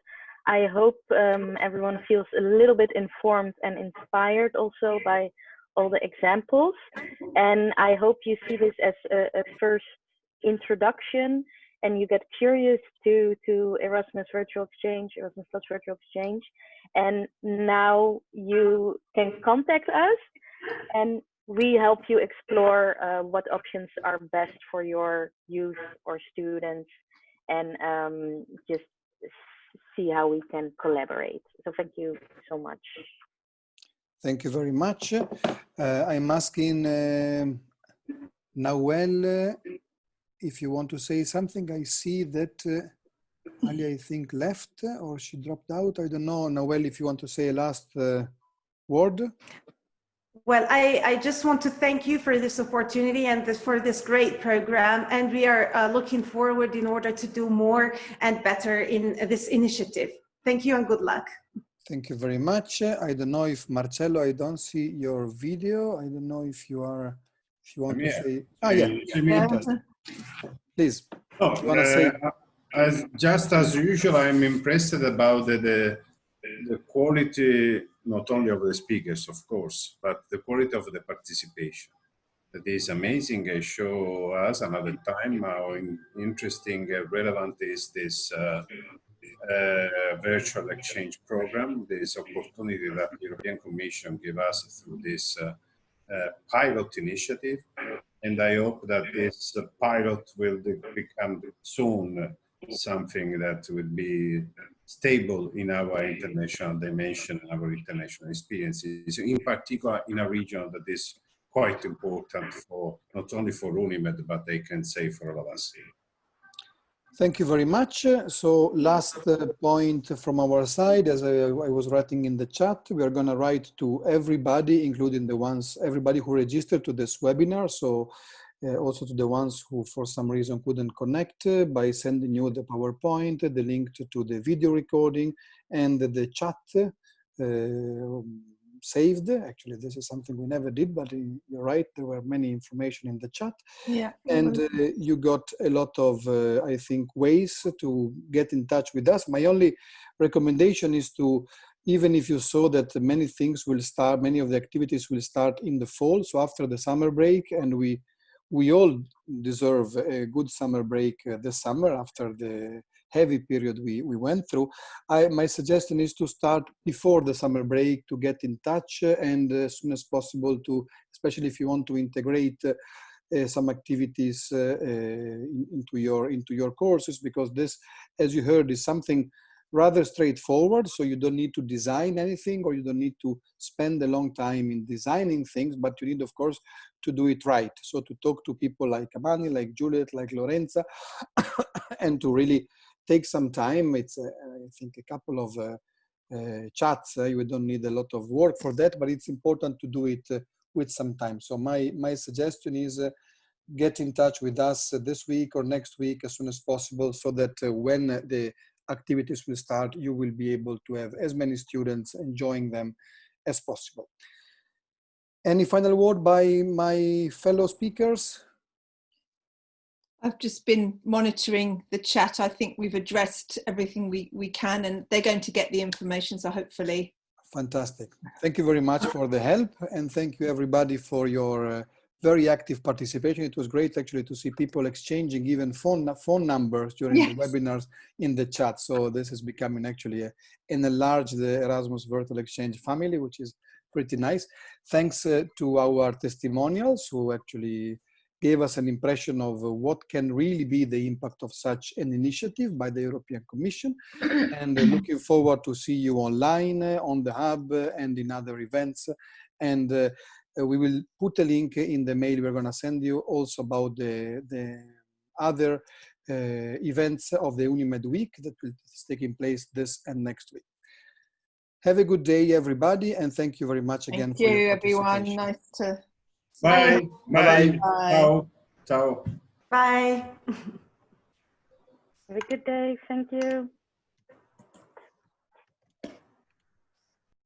I hope um, everyone feels a little bit informed and inspired also by all the examples. And I hope you see this as a, a first introduction and you get curious to to Erasmus Virtual Exchange, Erasmus Plus Virtual Exchange, and now you can contact us. And we help you explore uh, what options are best for your youth or students and um, just see how we can collaborate. So thank you so much. Thank you very much. Uh, I'm asking uh, Nawel uh, if you want to say something. I see that uh, Ali, I think, left or she dropped out. I don't know. Nawel, if you want to say a last uh, word. Well, I, I just want to thank you for this opportunity and this, for this great program. And we are uh, looking forward in order to do more and better in this initiative. Thank you and good luck. Thank you very much. I don't know if Marcello, I don't see your video. I don't know if you are, if you want I'm to here. say. Ah, yeah. Yeah. Please. Oh, You wanna say- uh, as, just as usual, I'm impressed about the, the, the quality, not only of the speakers, of course, but the quality of the participation. That is amazing. Uh, show us another time how in, interesting, uh, relevant is this uh, uh, virtual exchange program, this opportunity that the European Commission give us through this uh, uh, pilot initiative. And I hope that this pilot will become soon something that would be stable in our international dimension, our international experiences, in particular in a region that is quite important for not only for UNIMED, but I can say for all of us. Thank you very much. So last uh, point from our side, as I, was writing in the chat, we are going to write to everybody, including the ones, everybody who registered to this webinar. So uh, also to the ones who for some reason couldn't connect uh, by sending you the PowerPoint, the link to, to the video recording and the, the chat uh, saved. Actually, this is something we never did, but uh, you're right, there were many information in the chat Yeah. and uh, you got a lot of uh, i think ways to get in touch with us my only recommendation is to even if you saw that many things will start many of the activities will start in the fall so after the summer break and we we all deserve a good summer break uh, this summer after the heavy period we, we went through. I, my suggestion is to start before the summer break to get in touch uh, and as soon as possible to, especially if you want to integrate uh, uh, some activities uh, uh, in- into your into your courses because this, as you heard, is something rather straightforward. So you don't need to design anything or you don't need to spend a long time in designing things, but you need, of course, to do it right. So to talk to people like Amani, like Juliet, like Lorenza, and to really take some time. It's, uh, I think, a couple of uh, uh, chats. You don't need a lot of work for that, but it's important to do it with some time. So my my suggestion is get in touch with us this week or next week as soon as possible, so that when the activities will start, you will be able to have as many students enjoying them as possible. Any final word by my fellow speakers? I've just been monitoring the chat. I think we've addressed everything we, we can and they're going to get the information. So hopefully Fantastic. Thank you very much for the help and thank you everybody for your uh, very active participation. It was great actually to see people exchanging even phone phone numbers during the webinars in the chat. So this is becoming actually a, an enlarged uh, Erasmus Virtual Exchange family, which is pretty nice. Thanks uh, to our testimonials who actually gave us an impression of uh, what can really be the impact of such an initiative by the European Commission. and uh, looking forward to see you online uh, on the hub and in other events. And we will put a link in the mail we're going to send you also about the, the other uh, events of the Unimed Week that will is taking place this and next week. Have a good day, everybody, and thank you very much again thank you everyone. Nice to Bye. Bye-bye. Bye. Bye. Ciao. Ciao. Bye. Have a good day. Thank you.